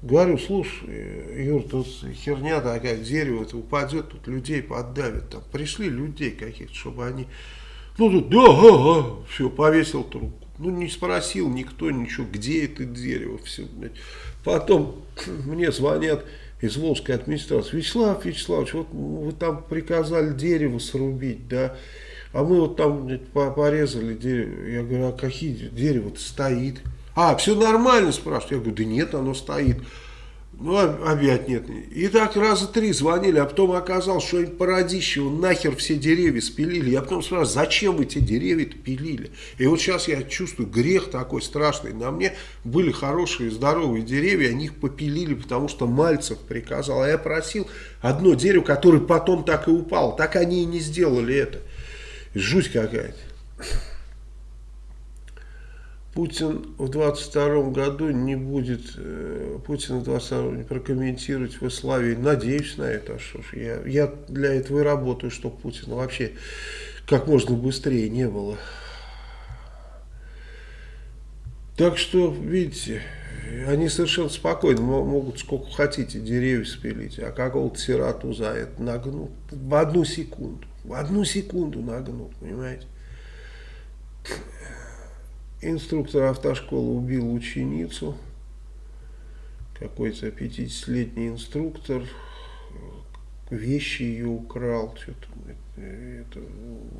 Говорю, слушай, Юр, тут херня такая, дерево это упадет, тут людей поддавит. Там пришли людей каких-то, чтобы они ну, тут, да, ага, все, повесил трубку. Ну, не спросил никто ничего, где это дерево, все, блядь. Потом мне звонят из Волжской администрации. Вячеслав Вячеславович, вот вы там приказали дерево срубить, да, а мы вот там блядь, порезали дерево. Я говорю, а какие дерево-то стоит? А, все нормально, спрашивают. Я говорю, да нет, оно стоит. Ну, опять нет. И так раза три звонили, а потом оказалось, что они породищево нахер все деревья спилили. Я потом спрашиваю, зачем вы эти деревья пилили? И вот сейчас я чувствую грех такой страшный. На мне были хорошие, здоровые деревья, они их попилили, потому что Мальцев приказал. А я просил одно дерево, которое потом так и упало. Так они и не сделали это. Жуть какая-то. Путин в 22 году не будет, э, Путин в 22 не прокомментировать в Иславии. Надеюсь на это. А что ж, я, я для этого и работаю, чтобы Путина вообще как можно быстрее не было. Так что, видите, они совершенно спокойно могут сколько хотите деревья спилить, а какого-то сироту за это нагнут в одну секунду. В одну секунду нагнут, понимаете? Инструктор автошколы убил ученицу. Какой-то 50-летний инструктор вещи ее украл. Что-то, это,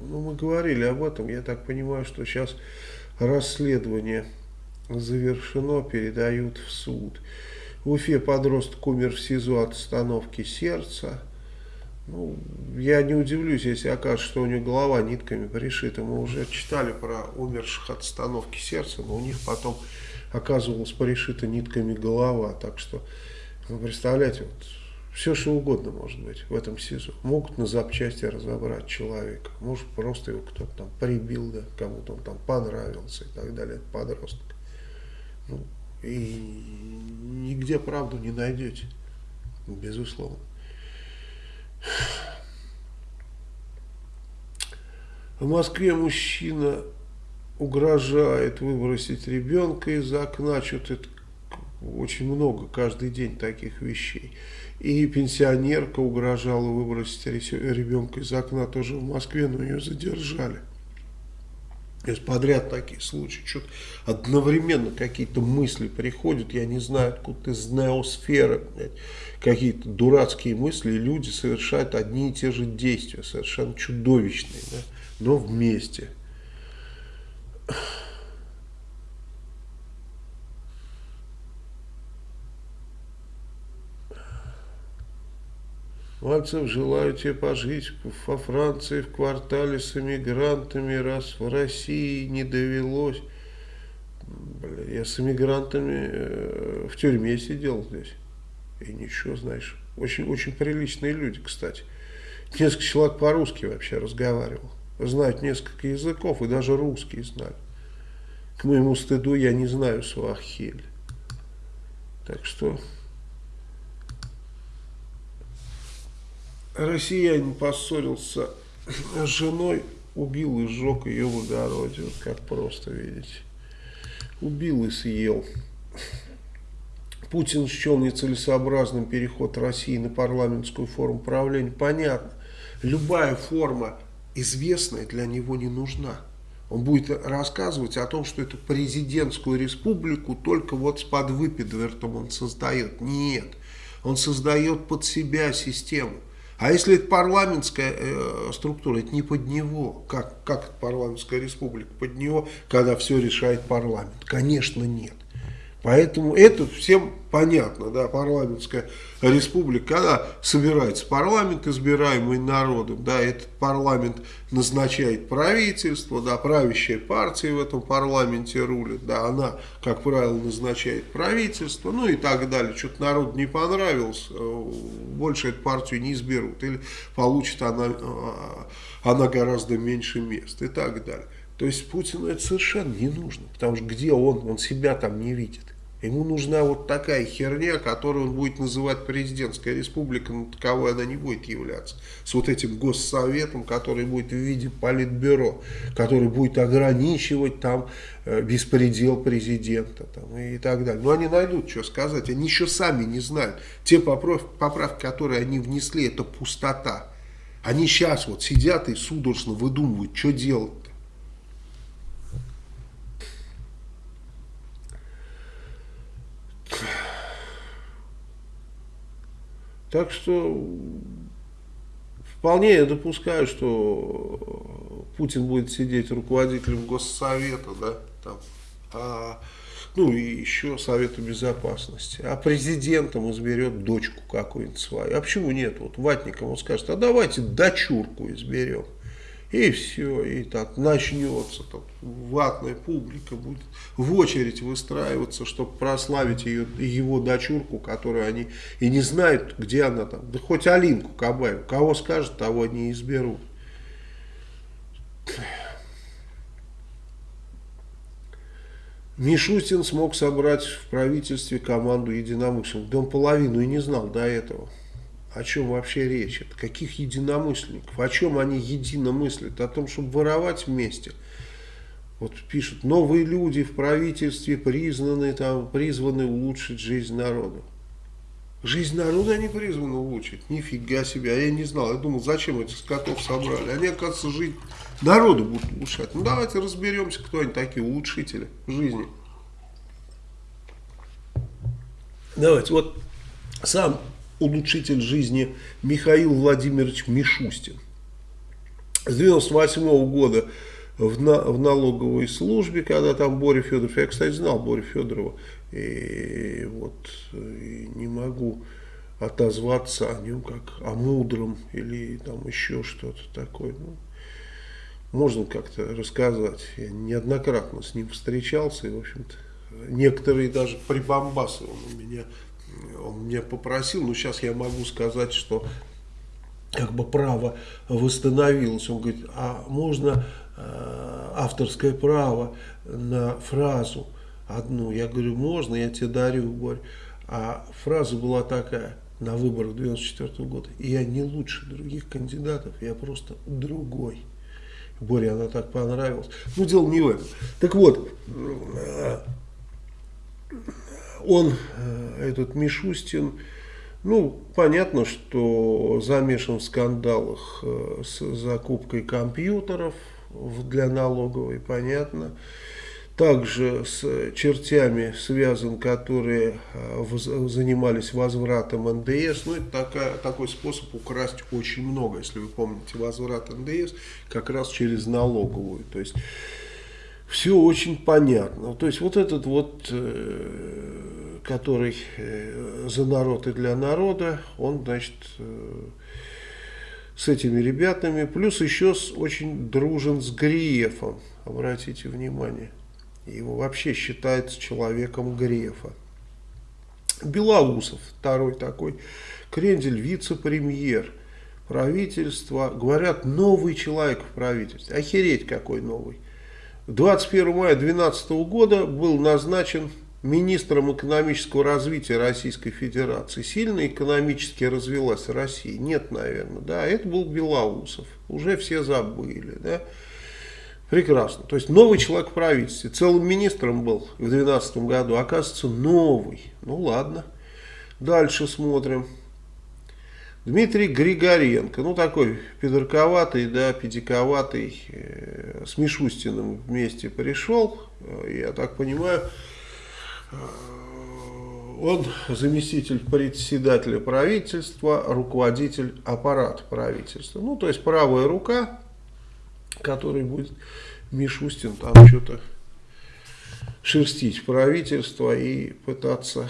ну, мы говорили об этом. Я так понимаю, что сейчас расследование завершено, передают в суд. В Уфе подросток умер в СИЗО от остановки сердца. Ну, я не удивлюсь, если окажется, что у него голова нитками пришита. Мы уже читали про умерших от остановки сердца, но у них потом оказывалась пришита нитками голова. Так что, вы представляете, вот, все что угодно может быть в этом СИЗО. Могут на запчасти разобрать человека. Может просто его кто-то там прибил, да, кому-то он там понравился и так далее. Подросток. Ну, и нигде правду не найдете. Безусловно. В Москве мужчина угрожает выбросить ребенка из окна, что-то очень много каждый день таких вещей. И пенсионерка угрожала выбросить ребенка из окна тоже в Москве, но ее задержали. Есть подряд такие случаи, что-то одновременно какие-то мысли приходят, я не знаю, откуда из неосферы, какие-то дурацкие мысли, и люди совершают одни и те же действия, совершенно чудовищные, да, но вместе. Мальцев, желаю тебе пожить во Франции в квартале с эмигрантами, раз в России не довелось. Бля, я с эмигрантами э, в тюрьме сидел здесь. И ничего, знаешь, очень, очень приличные люди, кстати. Несколько человек по-русски вообще разговаривал. Знают несколько языков и даже русский знают. К моему стыду я не знаю суахиль. Так что россиянин поссорился с женой, убил и сжег ее в огороде. Вот как просто, видите. убил и съел. Путин счел нецелесообразным переход России на парламентскую форму правления. Понятно. Любая форма известная для него не нужна. Он будет рассказывать о том, что эту президентскую республику только вот с подвыпидвертом он создает. Нет, он создает под себя систему. А если это парламентская э, структура, это не под него. Как, как это парламентская республика под него, когда все решает парламент? Конечно, нет. Поэтому это всем понятно, да, парламентская республика, когда собирается парламент, избираемый народом, да, этот парламент назначает правительство, да, правящая партия в этом парламенте рулит, да, она, как правило, назначает правительство, ну и так далее. Что-то народу не понравилось, э, больше эту партию не изберут, или получит она, э, она гораздо меньше мест и так далее. То есть Путину это совершенно не нужно, потому что где он, он себя там не видит. Ему нужна вот такая херня, которую он будет называть президентская республика, но таковой она не будет являться. С вот этим госсоветом, который будет в виде политбюро, который будет ограничивать там э, беспредел президента там, и так далее. Но они найдут, что сказать. Они еще сами не знают. Те поправки, которые они внесли, это пустота. Они сейчас вот сидят и судорожно выдумывают, что делать. Так что вполне я допускаю, что Путин будет сидеть руководителем Госсовета, да, там, а, ну и еще Совета Безопасности. А президентом изберет дочку какую-нибудь свою. А почему нет? Вот ватником он скажет, а давайте дочурку изберем. И все, и так начнется, там, ватная публика будет в очередь выстраиваться, чтобы прославить ее, его дочурку, которую они и не знают, где она там. Да хоть Алинку Кабаеву, кого скажет, того не изберут. Мишустин смог собрать в правительстве команду единомышленников. Да он половину и не знал до этого о чем вообще речь, о каких единомышленников, о чем они едино о том, чтобы воровать вместе. Вот пишут, новые люди в правительстве признаны, там, призваны улучшить жизнь народа. Жизнь народа они призваны улучшить. Нифига себе. А я не знал. Я думал, зачем этих скотов собрали. Они, оказывается, жизнь народа будут улучшать. Ну, давайте разберемся, кто они такие улучшители жизни. Давайте, вот сам улучшитель жизни Михаил Владимирович Мишустин. С 98 -го года в, на, в налоговой службе, когда там Боря Федоров, я, кстати, знал Боря Федорова, и вот и не могу отозваться о нем как о мудром или там еще что-то такое. Ну, можно как-то рассказать. Я неоднократно с ним встречался, и, в общем-то, некоторые даже прибамбасы он у меня он меня попросил, но сейчас я могу сказать, что как бы право восстановилось. Он говорит, а можно э, авторское право на фразу одну? Я говорю, можно, я тебе дарю, Борь. А фраза была такая на выборах 94 года. Я не лучше других кандидатов, я просто другой. Боре она так понравилась. Ну, дело не в этом. Так вот, э, он, э, этот Мишустин, ну, понятно, что замешан в скандалах э, с закупкой компьютеров для налоговой, понятно. Также с чертями связан, которые э, занимались возвратом НДС. Ну, это такая, такой способ украсть очень много. Если вы помните, возврат НДС как раз через налоговую. То есть все очень понятно. То есть вот этот вот, э, который э, за народ и для народа, он, значит, э, с этими ребятами, плюс еще с, очень дружен с Гриефом, обратите внимание. Его вообще считается человеком Грефа. Белоусов, второй такой, Крендель, вице-премьер правительства, говорят, новый человек в правительстве. Охереть какой новый. 21 мая 2012 года был назначен министром экономического развития Российской Федерации. Сильно экономически развилась Россия? Нет, наверное. Да, это был Белоусов. Уже все забыли. Да? Прекрасно. То есть новый человек в правительстве. Целым министром был в 2012 году. Оказывается, новый. Ну ладно. Дальше смотрим. Дмитрий Григоренко. Ну такой пидорковатый, да, педиковатый. Э, с Мишустиным вместе пришел. Я так понимаю, э, он заместитель председателя правительства, руководитель аппарата правительства. Ну, то есть правая рука который будет Мишустин там что-то шерстить правительство и пытаться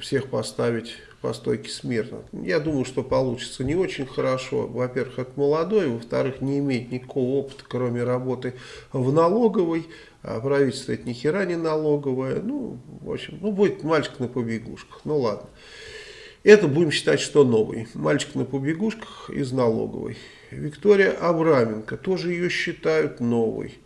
всех поставить по стойке смирно. Я думаю, что получится не очень хорошо. Во-первых, это молодой, во-вторых, не имеет никакого опыта, кроме работы в налоговой. А правительство это ни хера не налоговое. Ну, в общем, ну будет мальчик на побегушках. Ну ладно. Это будем считать, что новый. Мальчик на побегушках из налоговой. Виктория Абраменко, тоже ее считают новой.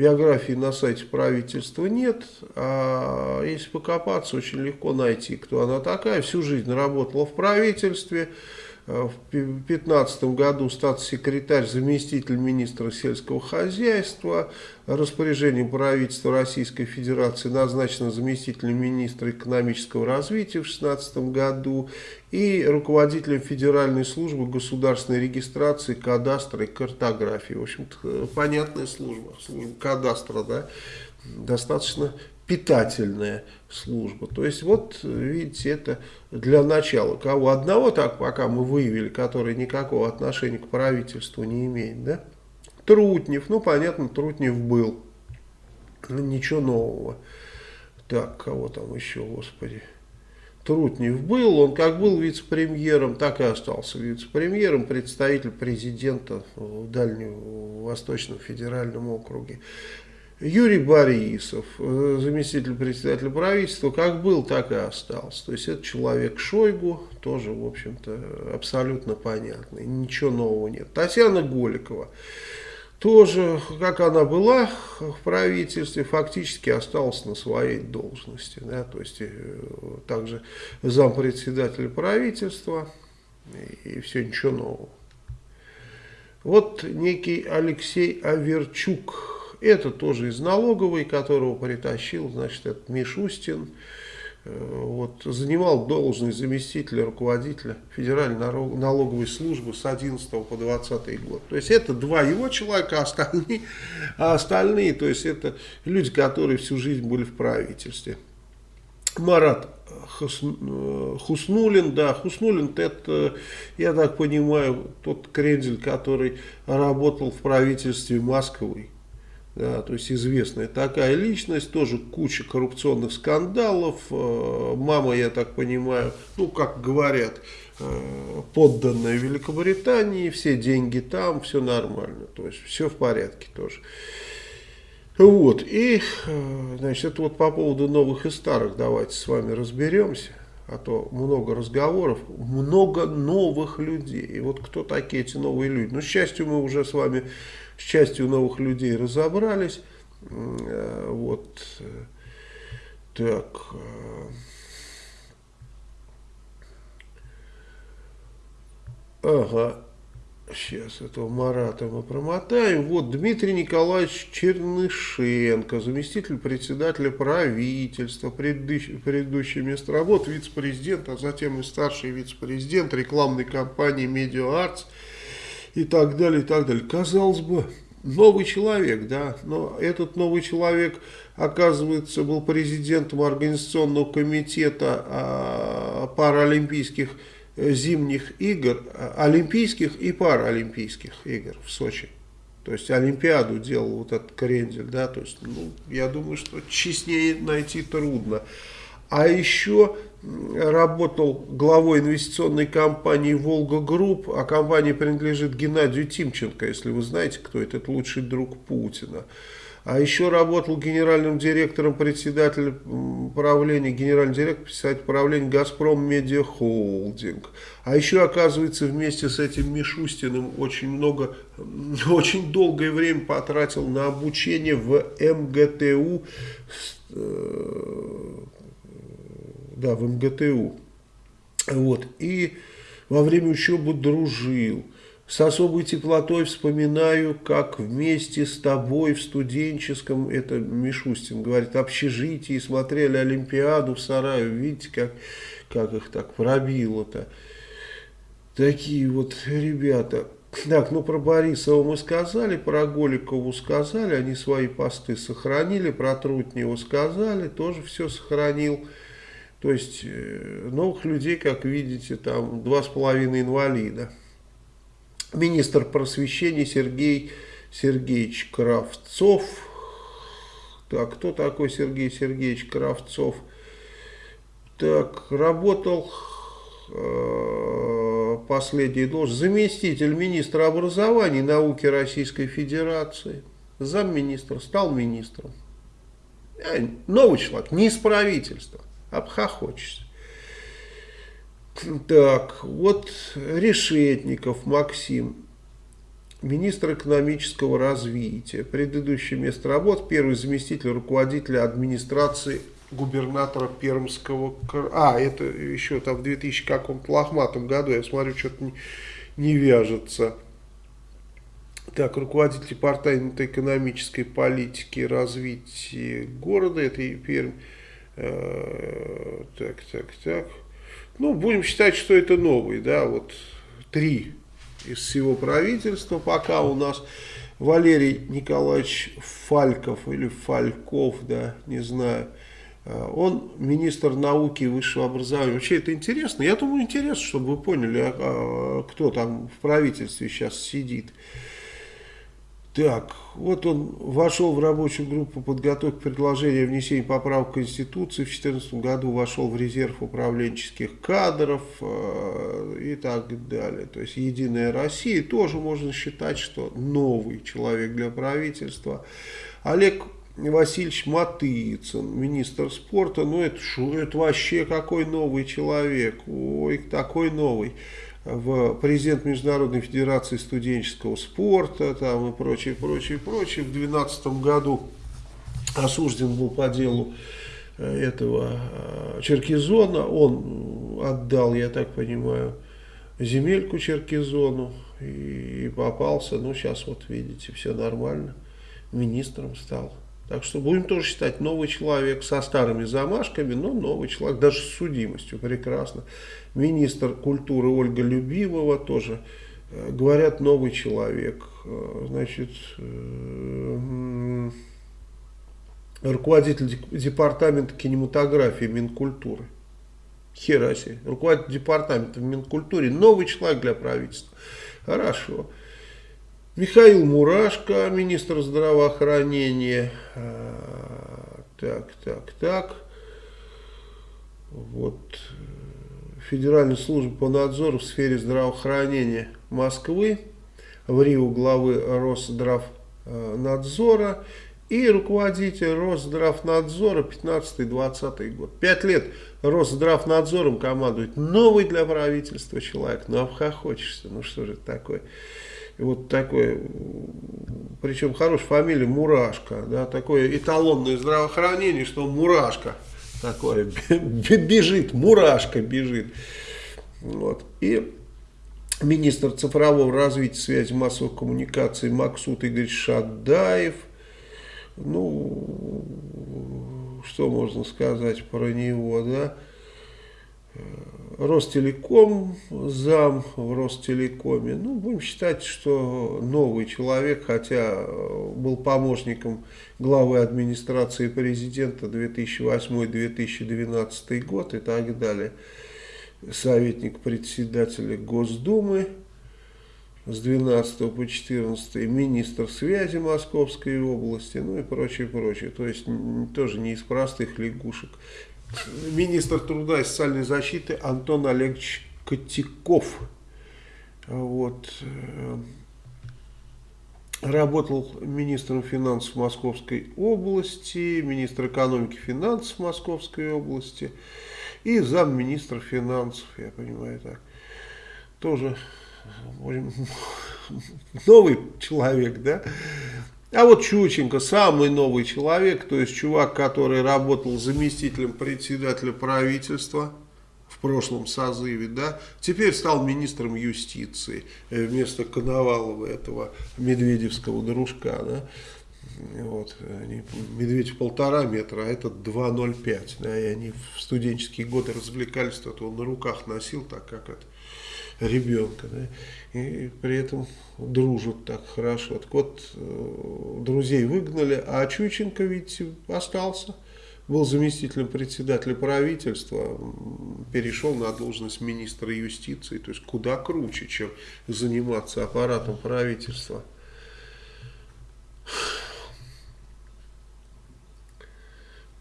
Биографии на сайте правительства нет, а если покопаться, очень легко найти, кто она такая. Всю жизнь работала в правительстве, в 2015 году статс-секретарь, заместитель министра сельского хозяйства, распоряжением правительства Российской Федерации назначена заместителем министра экономического развития в 2016 году и руководителем Федеральной службы государственной регистрации, кадастра и картографии. В общем-то, понятная служба, служба кадастра, да, достаточно питательная служба. То есть вот, видите, это для начала. Кого одного так пока мы выявили, который никакого отношения к правительству не имеет, да? Трутнев, ну понятно, Трутнев был. Ну, ничего нового. Так, кого там еще, господи. Трутнев был, он как был вице-премьером, так и остался вице-премьером, представитель президента в Дальнем Восточном федеральном округе. Юрий Борисов, э, заместитель председателя правительства, как был, так и остался. То есть это человек Шойгу, тоже, в общем-то, абсолютно понятный, ничего нового нет. Татьяна Голикова, тоже, как она была в правительстве, фактически осталась на своей должности. Да, то есть, э, также зампредседателя правительства, и все, ничего нового. Вот некий Алексей Аверчук, это тоже из налоговой, которого притащил, значит, этот Мишустин. Э, вот, занимал должность заместителя руководителя Федеральной налоговой службы с 11 по 20 год. То есть это два его человека, а остальные, а остальные, то есть это люди, которые всю жизнь были в правительстве. Марат Хуснулин, да, Хуснулин это, я так понимаю, тот крендель, который работал в правительстве Москвы. Да, то есть известная такая личность, тоже куча коррупционных скандалов. Э, мама, я так понимаю, ну как говорят, э, подданная Великобритании, все деньги там, все нормально, то есть все в порядке тоже. Вот, и, э, значит, это вот по поводу новых и старых давайте с вами разберемся, а то много разговоров, много новых людей. И вот кто такие эти новые люди? Ну, к счастью, мы уже с вами с частью новых людей разобрались. Э, вот. Э, так. Э, ага. Сейчас этого Марата мы промотаем. Вот Дмитрий Николаевич Чернышенко, заместитель председателя правительства, предыдущее, предыдущее место работы, вице-президент, а затем и старший вице-президент рекламной компании Media Arts и так далее, и так далее. Казалось бы, новый человек, да, но этот новый человек, оказывается, был президентом организационного комитета а, паралимпийских э, зимних игр, а, олимпийских и паралимпийских игр в Сочи. То есть Олимпиаду делал вот этот крендель, да, то есть, ну, я думаю, что честнее найти трудно. А еще работал главой инвестиционной компании «Волга Групп», а компания принадлежит Геннадию Тимченко, если вы знаете, кто это, это лучший друг Путина. А еще работал генеральным директором, председателем правления, генеральный директор, председатель правления «Газпром Медиа Холдинг». А еще, оказывается, вместе с этим Мишустиным очень много, очень долгое время потратил на обучение в МГТУ, э, да, в МГТУ. Вот. И во время учебы дружил С особой теплотой вспоминаю, как вместе с тобой в студенческом, это Мишустин говорит, общежитии смотрели Олимпиаду в Сарае. Видите, как, как их так пробило-то. Такие вот ребята. Так, ну про Борисова мы сказали, про Голикову сказали, они свои посты сохранили, про Трутнева сказали, тоже все сохранил. То есть э, новых людей, как видите, там два с половиной инвалида. Министр просвещения Сергей Сергеевич Кравцов. Так, кто такой Сергей Сергеевич Кравцов? Так, работал э, последний должность. Заместитель министра образования и науки Российской Федерации. Замминистра стал министром. Э, новый человек, не из правительства обхохочешься. Так, вот Решетников Максим, министр экономического развития. Предыдущее место работы, первый заместитель руководителя администрации губернатора Пермского А, это еще там в 2000 каком-то лохматом году, я смотрю, что-то не, не вяжется. Так, руководитель департамента экономической политики развития города, это Пермь. Э, так, так, так. Ну, будем считать, что это новый, да, вот три из всего правительства пока у нас. Валерий Николаевич Фальков или Фальков, да, не знаю. Э, он министр науки и высшего образования. Вообще это интересно. Я думаю, интересно, чтобы вы поняли, а, а, кто там в правительстве сейчас сидит. Так, вот он вошел в рабочую группу подготовки предложения о внесении поправок к Конституции. В 2014 году вошел в резерв управленческих кадров э, и так далее. То есть Единая Россия тоже можно считать, что новый человек для правительства. Олег Васильевич Матыцын, министр спорта, ну это, шо, это вообще какой новый человек, ой, такой новый в президент Международной Федерации студенческого спорта там и прочее, прочее, прочее. В 2012 году осужден был по делу э, этого э, Черкизона. Он отдал, я так понимаю, земельку Черкизону и попался. Ну, сейчас вот видите, все нормально. Министром стал. Так что будем тоже считать новый человек со старыми замашками, но новый человек, даже с судимостью, прекрасно. Министр культуры Ольга Любимова тоже, э, говорят, новый человек. Э, значит, э, руководитель департамента кинематографии Минкультуры. Хераси, руководитель департамента в Минкультуре, новый человек для правительства. Хорошо. Михаил Мурашко, министр здравоохранения. Так, так, так. Вот. Федеральная служба по надзору в сфере здравоохранения Москвы. В Рио главы Росздравнадзора. И руководитель Росздравнадзора 15-20 год. Пять лет Росздравнадзором командует новый для правительства человек. Ну, обхохочешься. Ну, что же это такое? вот такой, причем хорошая фамилия Мурашка, да, такое эталонное здравоохранение, что Мурашка такое, бежит, Мурашка бежит. Вот. И министр цифрового развития связи массовых коммуникаций Максут Игорь Шадаев, ну, что можно сказать про него, да, Ростелеком, зам в Ростелекоме. Ну, будем считать, что новый человек, хотя был помощником главы администрации президента 2008-2012 год и так далее. Советник председателя Госдумы с 12 по 14 министр связи Московской области, ну и прочее, прочее. То есть тоже не из простых лягушек министр труда и социальной защиты Антон Олегович Котяков. Вот. Э, работал министром финансов Московской области, министр экономики и финансов Московской области и замминистра финансов, я понимаю так. Тоже новый человек, да? А вот Чученко, самый новый человек, то есть чувак, который работал заместителем председателя правительства, в прошлом созыве, да, теперь стал министром юстиции э, вместо Коновалова, этого медведевского дружка, да, вот, они, медведь полтора метра, а этот 2,05, да, и они в студенческие годы развлекались, то он на руках носил, так как это, ребенка, да, и при этом дружат так хорошо. Так вот, э, друзей выгнали, а Чученко, ведь остался, был заместителем председателя правительства, перешел на должность министра юстиции, то есть куда круче, чем заниматься аппаратом правительства.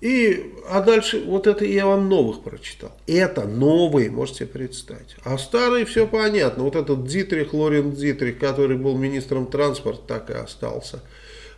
И, а дальше, вот это я вам новых прочитал. Это новые, можете представить. А старые все понятно. Вот этот Дитрих, Лорен Дитрих, который был министром транспорта, так и остался.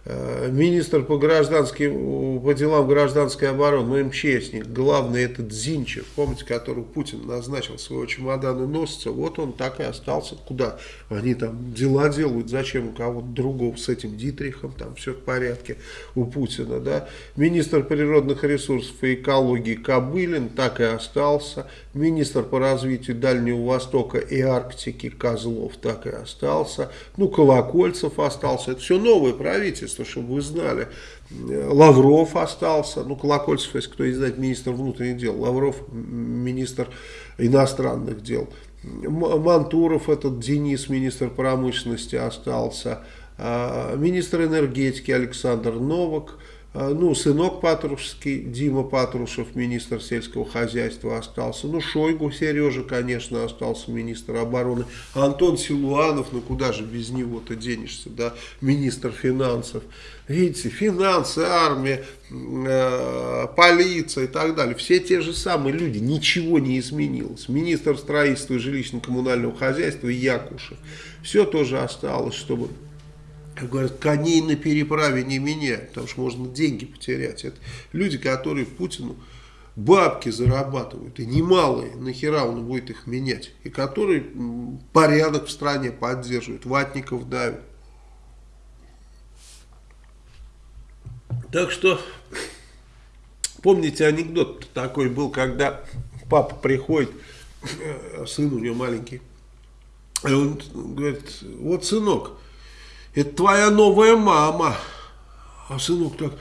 Э, министр по, гражданским, по делам гражданской обороны, МЧСник, главный этот Зинчев, помните, которого Путин назначил своего чемодана носца, вот он так и остался. Куда? Они там дела делают, зачем у кого-то другого с этим Дитрихом, там все в порядке у Путина, да. Министр природных ресурсов и экологии Кобылин так и остался. Министр по развитию Дальнего Востока и Арктики Козлов так и остался. Ну, Колокольцев остался. Это все новое правительство чтобы вы знали. Лавров остался, ну, Колокольцев, если кто не знает, министр внутренних дел, Лавров, министр иностранных дел. Мантуров, этот Денис, министр промышленности, остался. А, министр энергетики Александр Новак, а, ну, сынок Патрушевский, Дима Патрушев, министр сельского хозяйства остался. Ну, Шойгу Сережа, конечно, остался министр обороны. Антон Силуанов, ну куда же без него-то денешься, да, министр финансов. Видите, финансы, армия, э, полиция и так далее. Все те же самые люди, ничего не изменилось. Министр строительства и жилищно-коммунального хозяйства Якушев. Все тоже осталось, чтобы как говорят, коней на переправе не меняют, потому что можно деньги потерять. Это люди, которые Путину бабки зарабатывают, и немалые, нахера он будет их менять, и которые порядок в стране поддерживают, ватников давят. Так что, помните, анекдот такой был, когда папа приходит, э, сын у него маленький, и он говорит, вот сынок, это твоя новая мама. А сынок так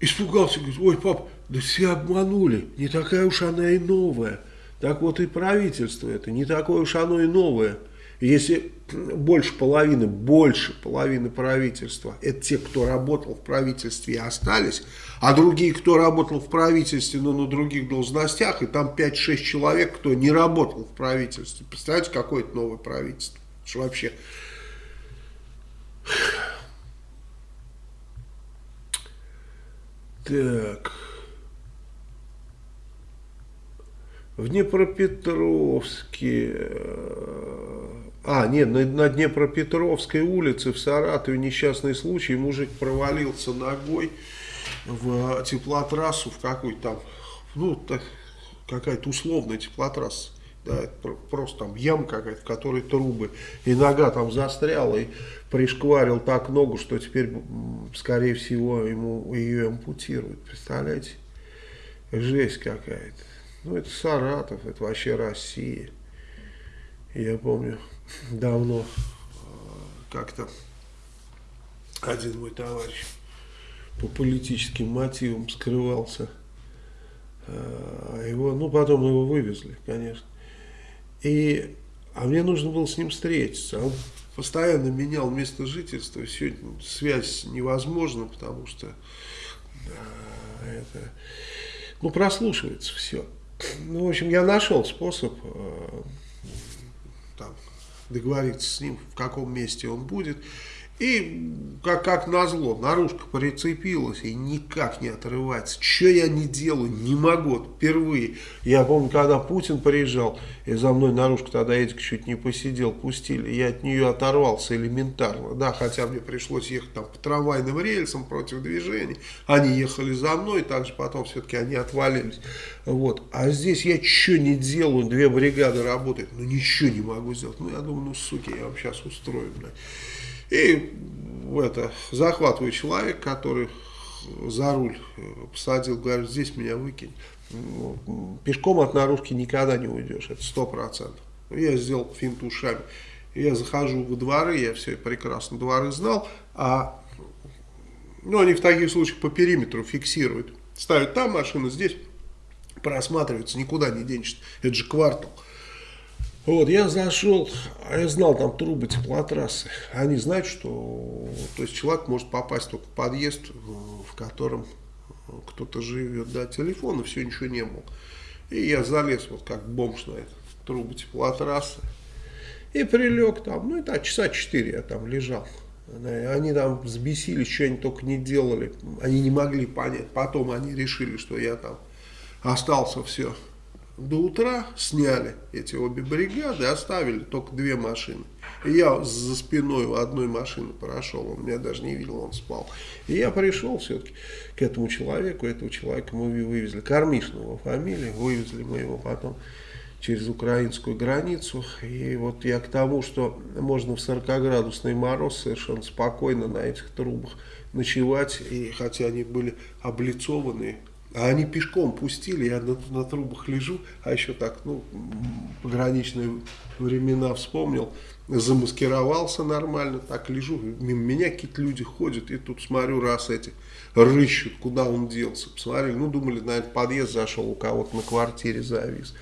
испугался, говорит, ой, пап, да все обманули, не такая уж она и новая. Так вот и правительство это, не такое уж оно и новое. Если больше половины, больше половины правительства, это те, кто работал в правительстве и остались, а другие, кто работал в правительстве, но на других должностях, и там 5-6 человек, кто не работал в правительстве. Представляете, какое это новое правительство? Что вообще так. В Днепропетровске... Э, а, нет, на, Днепропетровской улице в Саратове несчастный случай. Мужик провалился ногой в теплотрассу, в какой-то там, ну, какая-то условная теплотрасса. Да, это просто там ям какая-то, в которой трубы. И нога там застряла, и пришкварил так ногу, что теперь, скорее всего, ему ее ампутируют. Представляете? Жесть какая-то. Ну, это Саратов, это вообще Россия. Я помню, давно э, как-то один мой товарищ по политическим мотивам скрывался. Э, его, ну, потом его вывезли, конечно. И, а мне нужно было с ним встретиться. Он постоянно менял место жительства. Сегодня связь невозможна, потому что да, это, ну, прослушивается все. Ну, в общем, я нашел способ э, там, договориться с ним, в каком месте он будет. И, как, как назло, наружка прицепилась и никак не отрывается. Что я не делаю, не могу. Впервые. Я помню, когда Путин приезжал, и за мной наружка тогда Эдик чуть не посидел, пустили. Я от нее оторвался элементарно. Да, хотя мне пришлось ехать там по трамвайным рельсам против движения. Они ехали за мной, также потом все-таки они отвалились. Вот. А здесь я что не делаю, две бригады работают, ну ничего не могу сделать. Ну я думаю, ну суки, я вам сейчас устрою. Блядь. И это, захватываю человек, который за руль посадил, говорит, здесь меня выкинь. Пешком от наружки никогда не уйдешь, это сто процентов. Я сделал финт ушами. Я захожу во дворы, я все прекрасно дворы знал, а ну, они в таких случаях по периметру фиксируют. Ставят там машину, здесь просматривается, никуда не денешься. Это же квартал. Вот, я зашел, а я знал там трубы теплотрассы. Они знают, что то есть человек может попасть только в подъезд, в котором кто-то живет, да, телефона, все, ничего не было. И я залез вот как бомж на эту трубу теплотрассы. И прилег там, ну, это часа четыре я там лежал. Они там взбесились, что они только не делали. Они не могли понять. Потом они решили, что я там остался все. До утра сняли эти обе бригады, оставили только две машины. И я за спиной у одной машины прошел, он меня даже не видел, он спал. И я пришел все-таки к этому человеку, этого человека мы вывезли, Кормишного фамилия, вывезли мы его потом через украинскую границу. И вот я к тому, что можно в 40-градусный мороз совершенно спокойно на этих трубах ночевать. И хотя они были облицованы, а они пешком пустили, я на, на трубах лежу, а еще так, ну, пограничные времена вспомнил, замаскировался нормально, так лежу, мимо меня какие-то люди ходят, и тут смотрю, раз эти рыщут, куда он делся, посмотрели, ну, думали, наверное, подъезд зашел, у кого-то на квартире завис.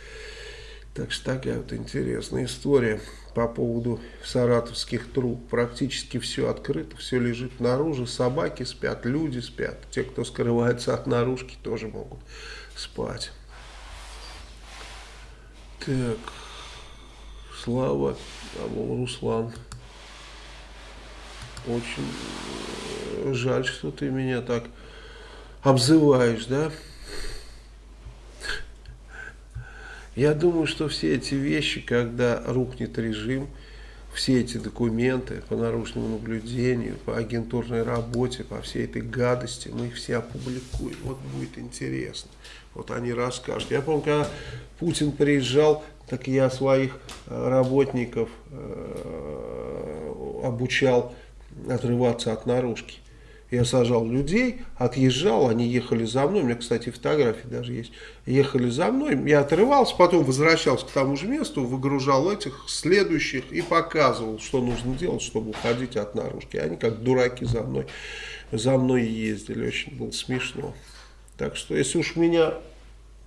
Так что такая вот интересная история по поводу саратовских труб. Практически все открыто, все лежит наружу. Собаки спят, люди спят. Те, кто скрывается от наружки, тоже могут спать. Так, Слава, а Руслан. Очень жаль, что ты меня так обзываешь, да? Я думаю, что все эти вещи, когда рухнет режим, все эти документы по наружному наблюдению, по агентурной работе, по всей этой гадости, мы их все опубликуем. Вот будет интересно. Вот они расскажут. Я помню, когда Путин приезжал, так я своих э, работников э, обучал отрываться от наружки. Я сажал людей, отъезжал, они ехали за мной, у меня, кстати, фотографии даже есть, ехали за мной, я отрывался, потом возвращался к тому же месту, выгружал этих следующих и показывал, что нужно делать, чтобы уходить от наружки. Они как дураки за мной, за мной ездили, очень было смешно. Так что, если уж меня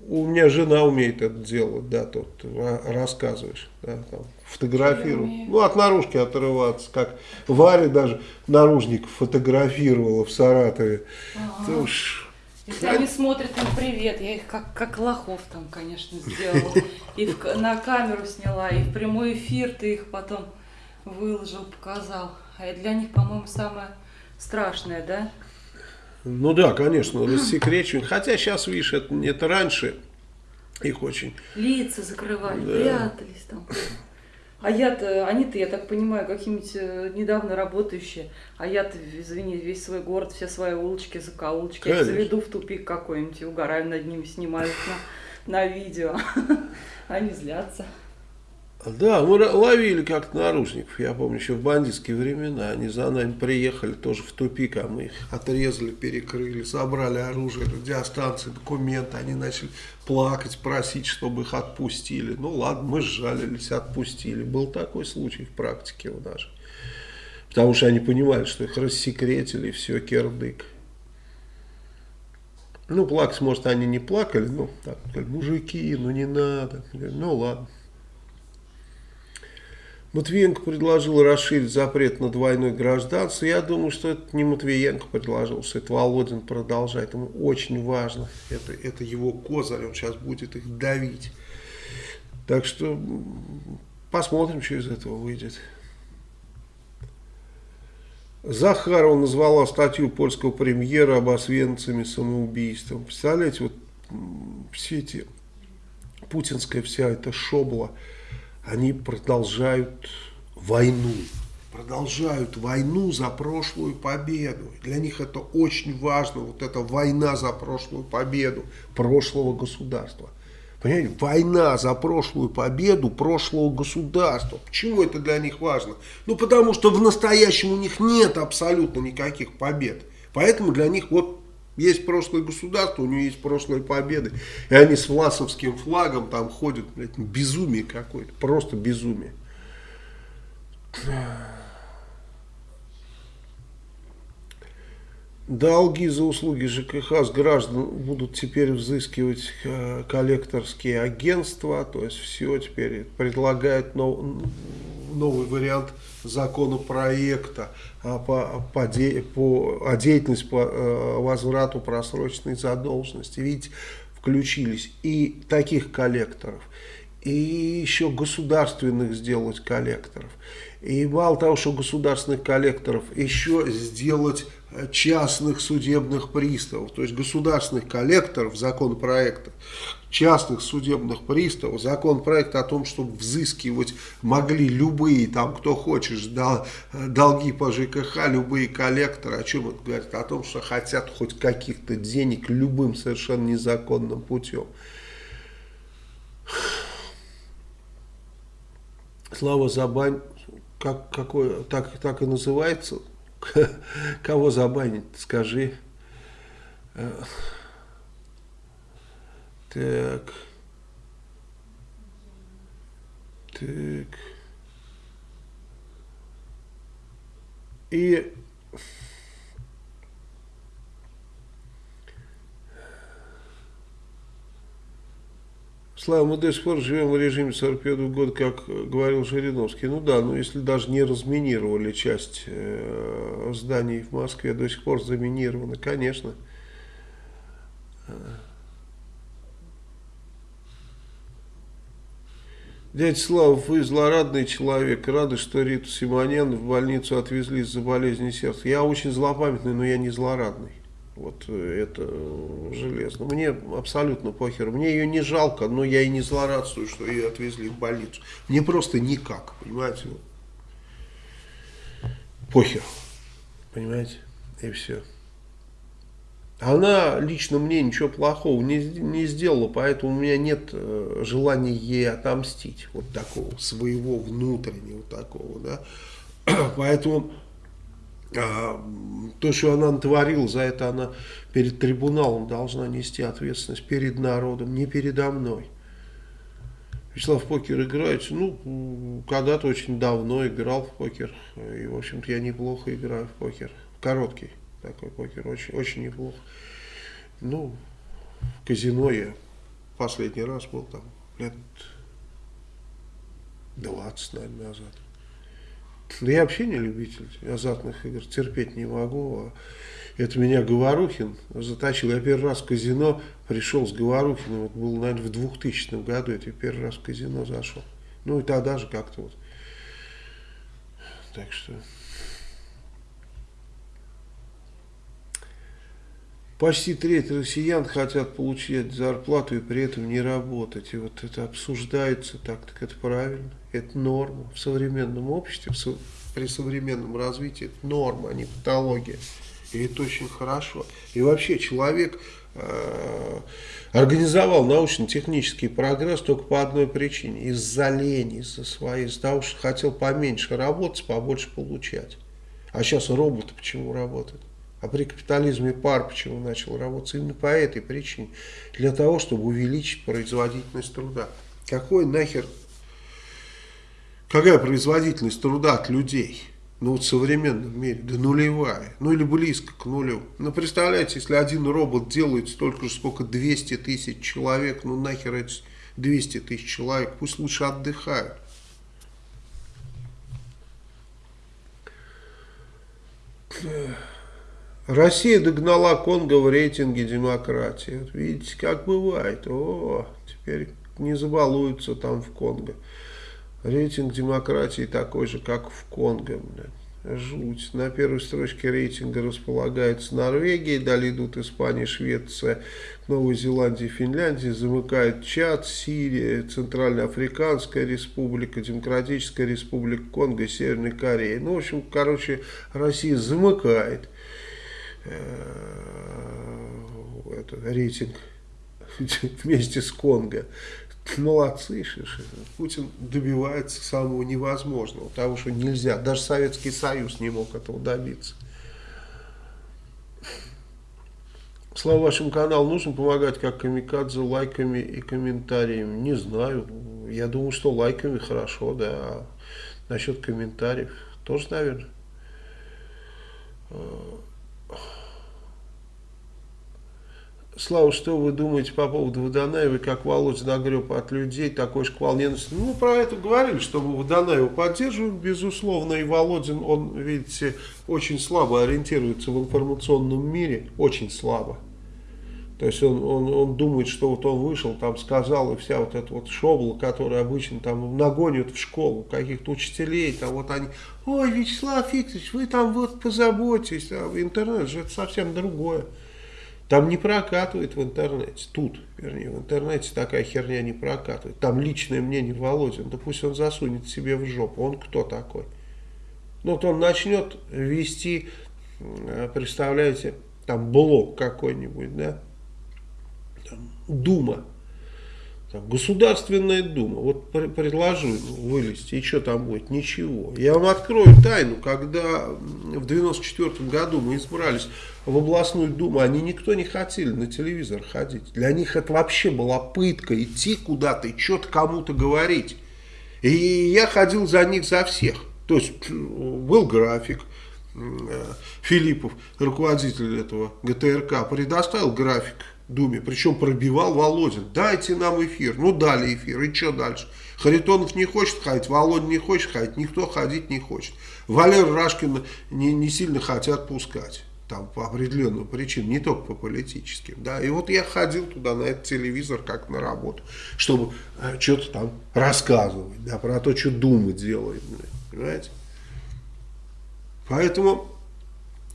у меня жена умеет это делать, да, тут рассказываешь, да, там, фотографирую. Ну, от наружки отрываться, как Варя даже наружник фотографировала в Саратове. Ага. Ты уж... Если они смотрят им привет, я их как, как лохов там, конечно, сделала. И в, на камеру сняла, и в прямой эфир ты их потом выложил, показал. А для них, по-моему, самое страшное, да? Ну да, конечно, рассекречивание. Хотя сейчас, видишь, это, это раньше их очень... Лица закрывали, да. прятались там. А я-то, они-то, я так понимаю, какие-нибудь э, недавно работающие, а я-то, извини, весь свой город, все свои улочки, закоулочки, я заведу в тупик какой-нибудь, угораю над ними, снимаю на, на видео. Они злятся. Да, мы ловили как-то наружников, я помню, еще в бандитские времена, они за нами приехали тоже в тупик, а мы их отрезали, перекрыли, собрали оружие, радиостанции, документы, они начали плакать, просить, чтобы их отпустили. Ну ладно, мы сжалились, отпустили. Был такой случай в практике у нас. Потому что они понимали, что их рассекретили, все, кирдык. Ну, плакать, может, они не плакали, ну, так, мужики, ну не надо. Ну, ладно. Матвиенко предложил расширить запрет на двойное гражданство. Я думаю, что это не Матвиенко предложил, что это Володин продолжает. Ему очень важно. Это, это его козырь, он сейчас будет их давить. Так что посмотрим, что из этого выйдет. Захарова назвала статью польского премьера об освенцами самоубийством. Представляете, вот все эти, путинская вся эта шобла, они продолжают войну. Продолжают войну за прошлую победу. Для них это очень важно, вот эта война за прошлую победу прошлого государства. Понимаете, война за прошлую победу прошлого государства. Почему это для них важно? Ну, потому что в настоящем у них нет абсолютно никаких побед. Поэтому для них вот Есть прошлое государство, у него есть прошлые победы. И они с власовским флагом там ходят. Блядь, безумие какое-то. Просто безумие. Долги за услуги ЖКХ с граждан будут теперь взыскивать э, коллекторские агентства, то есть все теперь предлагает нов, новый вариант законопроекта по, по, по, о деятельности по э, возврату просроченной задолженности. Видите, включились и таких коллекторов, и еще государственных сделать коллекторов. И мало того, что государственных коллекторов, еще сделать частных судебных приставов, то есть государственных коллекторов законопроекта, частных судебных приставов, законопроект о том, чтобы взыскивать могли любые, там, кто хочешь, дол, долги по ЖКХ, любые коллекторы, о чем это говорит? О том, что хотят хоть каких-то денег любым совершенно незаконным путем. Слава Забань, как, какой, так, так и называется, Кого забанить, скажи. Э, так. Так. И Слава, мы до сих пор живем в режиме 45 -го года, как говорил Жириновский. Ну да, но если даже не разминировали часть э, зданий в Москве, до сих пор заминированы, конечно. Дядя Слава, вы злорадный человек, рады, что Риту Симонян в больницу отвезли из-за болезни сердца. Я очень злопамятный, но я не злорадный. Вот э, это железно. Мне абсолютно похер. Мне ее не жалко, но я и не злорадствую, что ее отвезли в больницу. Мне просто никак, понимаете? Похер. Понимаете? И все. Она лично мне ничего плохого не, не сделала, поэтому у меня нет э, желания ей отомстить. Вот такого, своего внутреннего такого, да. Поэтому а, то, что она натворила, за это она перед трибуналом должна нести ответственность перед народом, не передо мной. Вячеслав покер играет, ну, когда-то очень давно играл в покер, и, в общем-то, я неплохо играю в покер. Короткий такой покер, очень, очень неплохо. Ну, в казино я последний раз был там лет 20, наверное, назад. Да я вообще не любитель азартных игр, терпеть не могу. А это меня Говорухин затащил. Я первый раз в казино пришел с Говорухиным, это было, наверное, в 2000 году, это я первый раз в казино зашел. Ну и тогда же как-то вот. Так что... Почти треть россиян хотят получать зарплату и при этом не работать. И вот это обсуждается так, так это правильно, это норма. В современном обществе, при современном развитии это норма, а не патология. И это очень хорошо. И вообще человек э, организовал научно-технический прогресс только по одной причине. Из-за лени, из-за своей, из-за того, что хотел поменьше работать, побольше получать. А сейчас роботы почему работают? А при капитализме пар почему начал работать? Именно по этой причине. Для того, чтобы увеличить производительность труда. Какой нахер, какая производительность труда от людей? Ну вот в современном мире, да нулевая, ну или близко к нулю. Ну представляете, если один робот делает столько же, сколько 200 тысяч человек, ну нахер эти 200 тысяч человек, пусть лучше отдыхают. Yeah. Россия догнала Конго в рейтинге демократии. Вот видите, как бывает. О, теперь не забалуются там в Конго. Рейтинг демократии такой же, как в Конго. Жуть. На первой строчке рейтинга располагается Норвегия, далее идут Испания, Швеция, Новая Зеландия, Финляндия, замыкает Чад, Сирия, Центральноафриканская республика, Демократическая республика Конго, Северная Корея. Ну, в общем, короче, Россия замыкает. Э, это, рейтинг вместе с Конго. Молодцы, шиши. Путин добивается самого невозможного, того, что нельзя. Даже Советский Союз не мог этого добиться. Слава вашему каналу нужно помогать как камикадзе лайками и комментариями? Не знаю. Я думаю, что лайками хорошо, да. А насчет комментариев тоже, наверное. Слава, что вы думаете по поводу Водонаева, как Володя нагреб от людей такой шквал ненависти? Ну, про это говорили, что мы Водонаева поддерживаем, безусловно, и Володин, он, видите, очень слабо ориентируется в информационном мире, очень слабо. То есть он, он, он думает, что вот он вышел, там сказал, и вся вот эта вот шобла, которая обычно там нагонят в школу каких-то учителей, там вот они, ой, Вячеслав Викторович, вы там вот позаботьтесь, а интернет же это совсем другое. Там не прокатывает в интернете, тут, вернее, в интернете такая херня не прокатывает. Там личное мнение Володин, да пусть он засунет себе в жопу, он кто такой? Ну вот он начнет вести, представляете, там блок какой-нибудь, да, там, Дума, там, Государственная Дума, вот предложу вылезти, и что там будет? Ничего. Я вам открою тайну, когда в 94 году мы избрались в областную Думу, они никто не хотели на телевизор ходить. Для них это вообще была пытка, идти куда-то и что-то кому-то говорить. И я ходил за них, за всех. То есть был график, э, Филиппов, руководитель этого ГТРК, предоставил график Думе, причем пробивал Володин. Дайте нам эфир. Ну, дали эфир. И что дальше? Харитонов не хочет ходить, Володя не хочет ходить, никто ходить не хочет. Валер Рашкина не, не сильно хотят пускать. Там по определенным причинам, не только по политическим. Да. И вот я ходил туда на этот телевизор как на работу, чтобы э, что-то там рассказывать, да, про то, что Дума делает. Понимаете? Поэтому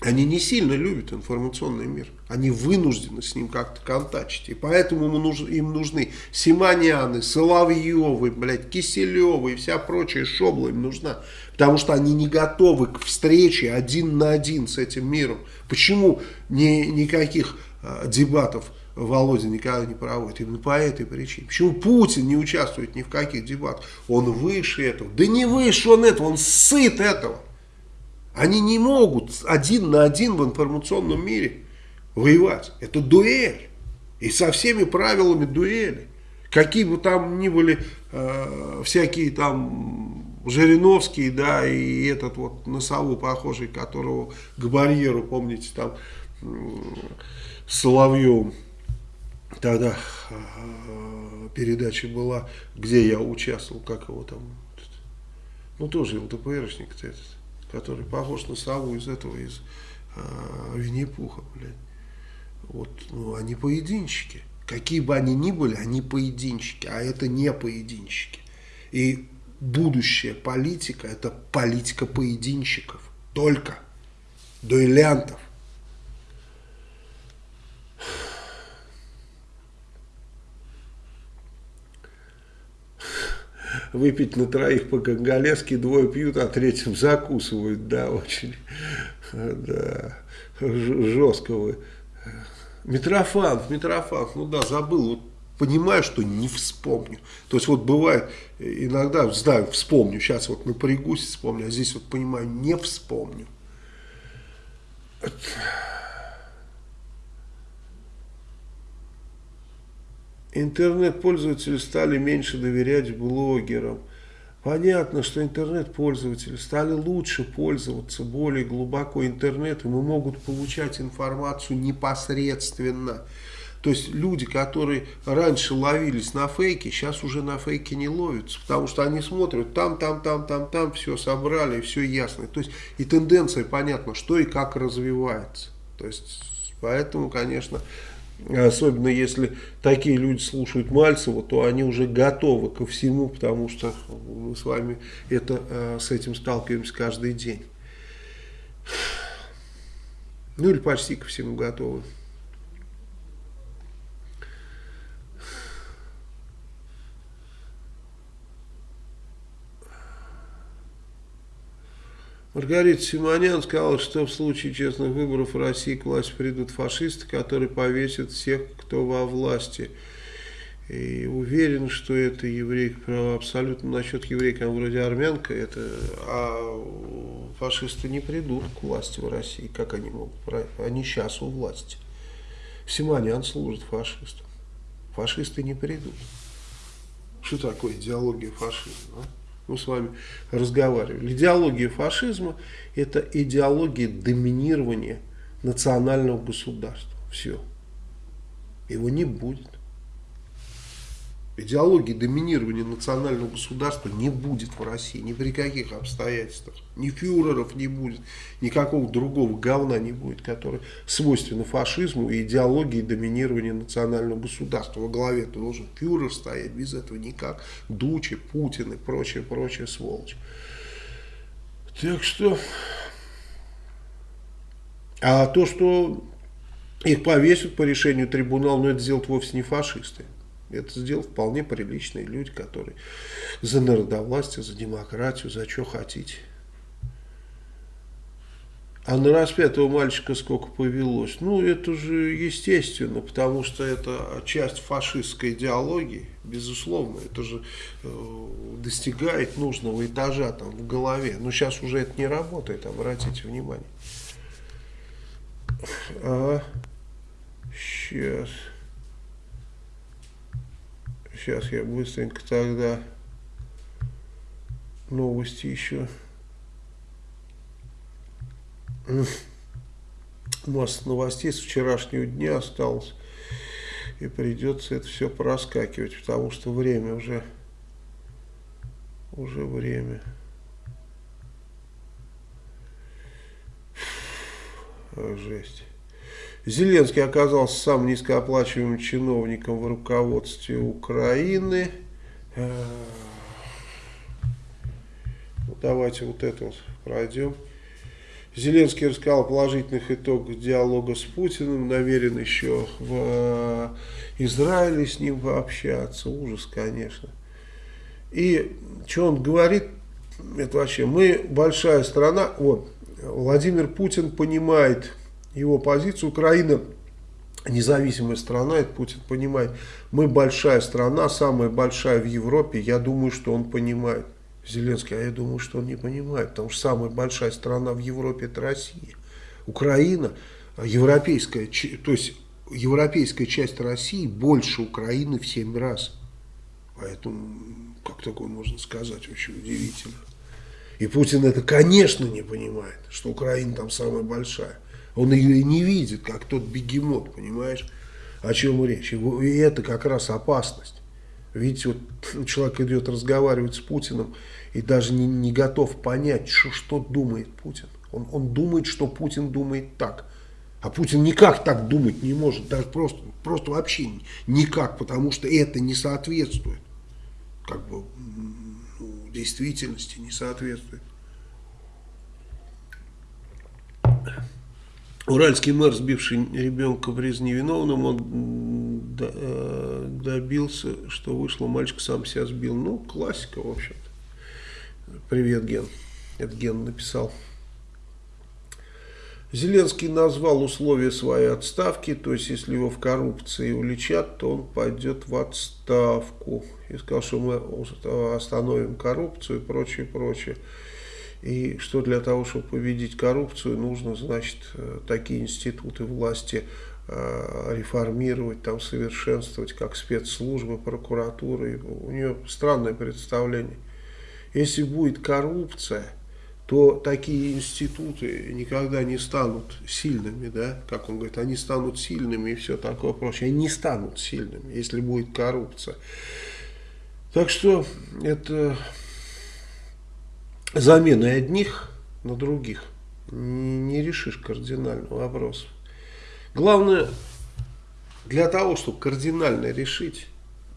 они не сильно любят информационный мир. Они вынуждены с ним как-то контачить. И поэтому им нужны Симоняны, Соловьевы, блядь, Киселевы и вся прочая шобла им нужна. Потому что они не готовы к встрече один на один с этим миром. Почему ни, никаких э, дебатов Володя никогда не проводит? Именно по этой причине. Почему Путин не участвует ни в каких дебатах? Он выше этого. Да не выше он этого, он сыт этого. Они не могут один на один в информационном мире воевать. Это дуэль. И со всеми правилами дуэли. Какие бы там ни были э, всякие там Жириновские, да, и этот вот на сову похожий, которого к барьеру, помните, там э, Соловьевым тогда э, передача была, где я участвовал, как его там, ну тоже ЛДПРшник этот который похож на сову из этого, из э, Винни-Пуха, блядь. Вот, ну, они поединщики. Какие бы они ни были, они поединщики, а это не поединщики. И будущая политика, это политика поединщиков. Только дуэлянтов. Выпить на троих по-гангалески, двое пьют, а третьим закусывают, да, очень, да, жестко вы. Митрофанов, Митрофанов, ну да, забыл, вот понимаю, что не вспомню. То есть вот бывает, иногда, знаю, вспомню, сейчас вот напрягусь, вспомню, а здесь вот понимаю, не вспомню. Интернет-пользователи стали меньше доверять блогерам. Понятно, что интернет-пользователи стали лучше пользоваться более глубоко интернетом и могут получать информацию непосредственно. То есть люди, которые раньше ловились на фейке, сейчас уже на фейке не ловятся, потому что они смотрят там, там, там, там, там, все собрали, все ясно. То есть и тенденция понятна, что и как развивается. То есть поэтому, конечно, Особенно если такие люди слушают Мальцева, то они уже готовы ко всему, потому что мы с вами это, э, с этим сталкиваемся каждый день. Ну или почти ко всему готовы. Маргарита Симонян сказала, что в случае честных выборов в России к власти придут фашисты, которые повесят всех, кто во власти. И уверен, что это еврейка абсолютно насчет еврейка, она вроде армянка, это, а фашисты не придут к власти в России, как они могут, они сейчас у власти. Симонян служит фашистам. Фашисты не придут. Что такое идеология фашизма? А? Мы с вами разговаривали. Идеология фашизма – это идеология доминирования национального государства. Все. Его не будет. Идеологии доминирования национального государства не будет в России ни при каких обстоятельствах. Ни фюреров не будет, никакого другого говна не будет, который свойственно фашизму и идеологии доминирования национального государства. Во главе должен фюрер стоять, без этого никак. Дучи, Путин и прочее, прочее сволочь. Так что... А то, что их повесят по решению трибунала, но это сделают вовсе не фашисты. Это сделал вполне приличные люди, которые за народовластие, за демократию, за что хотите. А на распятого мальчика сколько повелось? Ну, это же естественно, потому что это часть фашистской идеологии, безусловно. Это же э, достигает нужного этажа там в голове. Но сейчас уже это не работает, обратите внимание. А, сейчас. Сейчас я быстренько тогда новости еще. Масса новостей с вчерашнего дня осталось. И придется это все проскакивать, потому что время уже, уже время. Жесть. Зеленский оказался самым низкооплачиваемым чиновником в руководстве Украины. Э, давайте вот это вот пройдем. Зеленский рассказал положительных итогах диалога с Путиным, намерен еще в э, Израиле с ним пообщаться. Ужас, конечно. И что он говорит, это вообще, мы большая страна, вот, Владимир Путин понимает его позицию. Украина независимая страна, это Путин понимает. Мы большая страна, самая большая в Европе. Я думаю, что он понимает. Зеленский, а я думаю, что он не понимает, потому что самая большая страна в Европе это Россия. Украина, европейская, то есть европейская часть России больше Украины в 7 раз. Поэтому, как такое можно сказать, очень удивительно. И Путин это, конечно, не понимает, что Украина там самая большая. Он ее и не видит, как тот бегемот, понимаешь, о чем речь. И это как раз опасность. Видите, вот человек идет разговаривать с Путиным и даже не, не готов понять, что, что думает Путин. Он, он думает, что Путин думает так. А Путин никак так думать не может, даже просто, просто вообще никак, потому что это не соответствует, как бы, ну, действительности не соответствует. Уральский мэр, сбивший ребенка в приз невиновным, он э, добился, что вышло, мальчик сам себя сбил. Ну, классика, в общем-то. Привет, Ген. Это Ген написал. Зеленский назвал условия своей отставки, то есть если его в коррупции уличат, то он пойдет в отставку. И сказал, что мы остановим коррупцию и прочее, прочее. И что для того, чтобы победить коррупцию, нужно, значит, э, такие институты власти э, реформировать, там совершенствовать, как спецслужбы, прокуратуры. У нее странное представление. Если будет коррупция, то такие институты никогда не станут сильными, да, как он говорит, они станут сильными и все такое прочее. Они не станут сильными, если будет коррупция. Так что это заменой одних на других не решишь кардинального вопроса. Главное, для того, чтобы кардинально решить,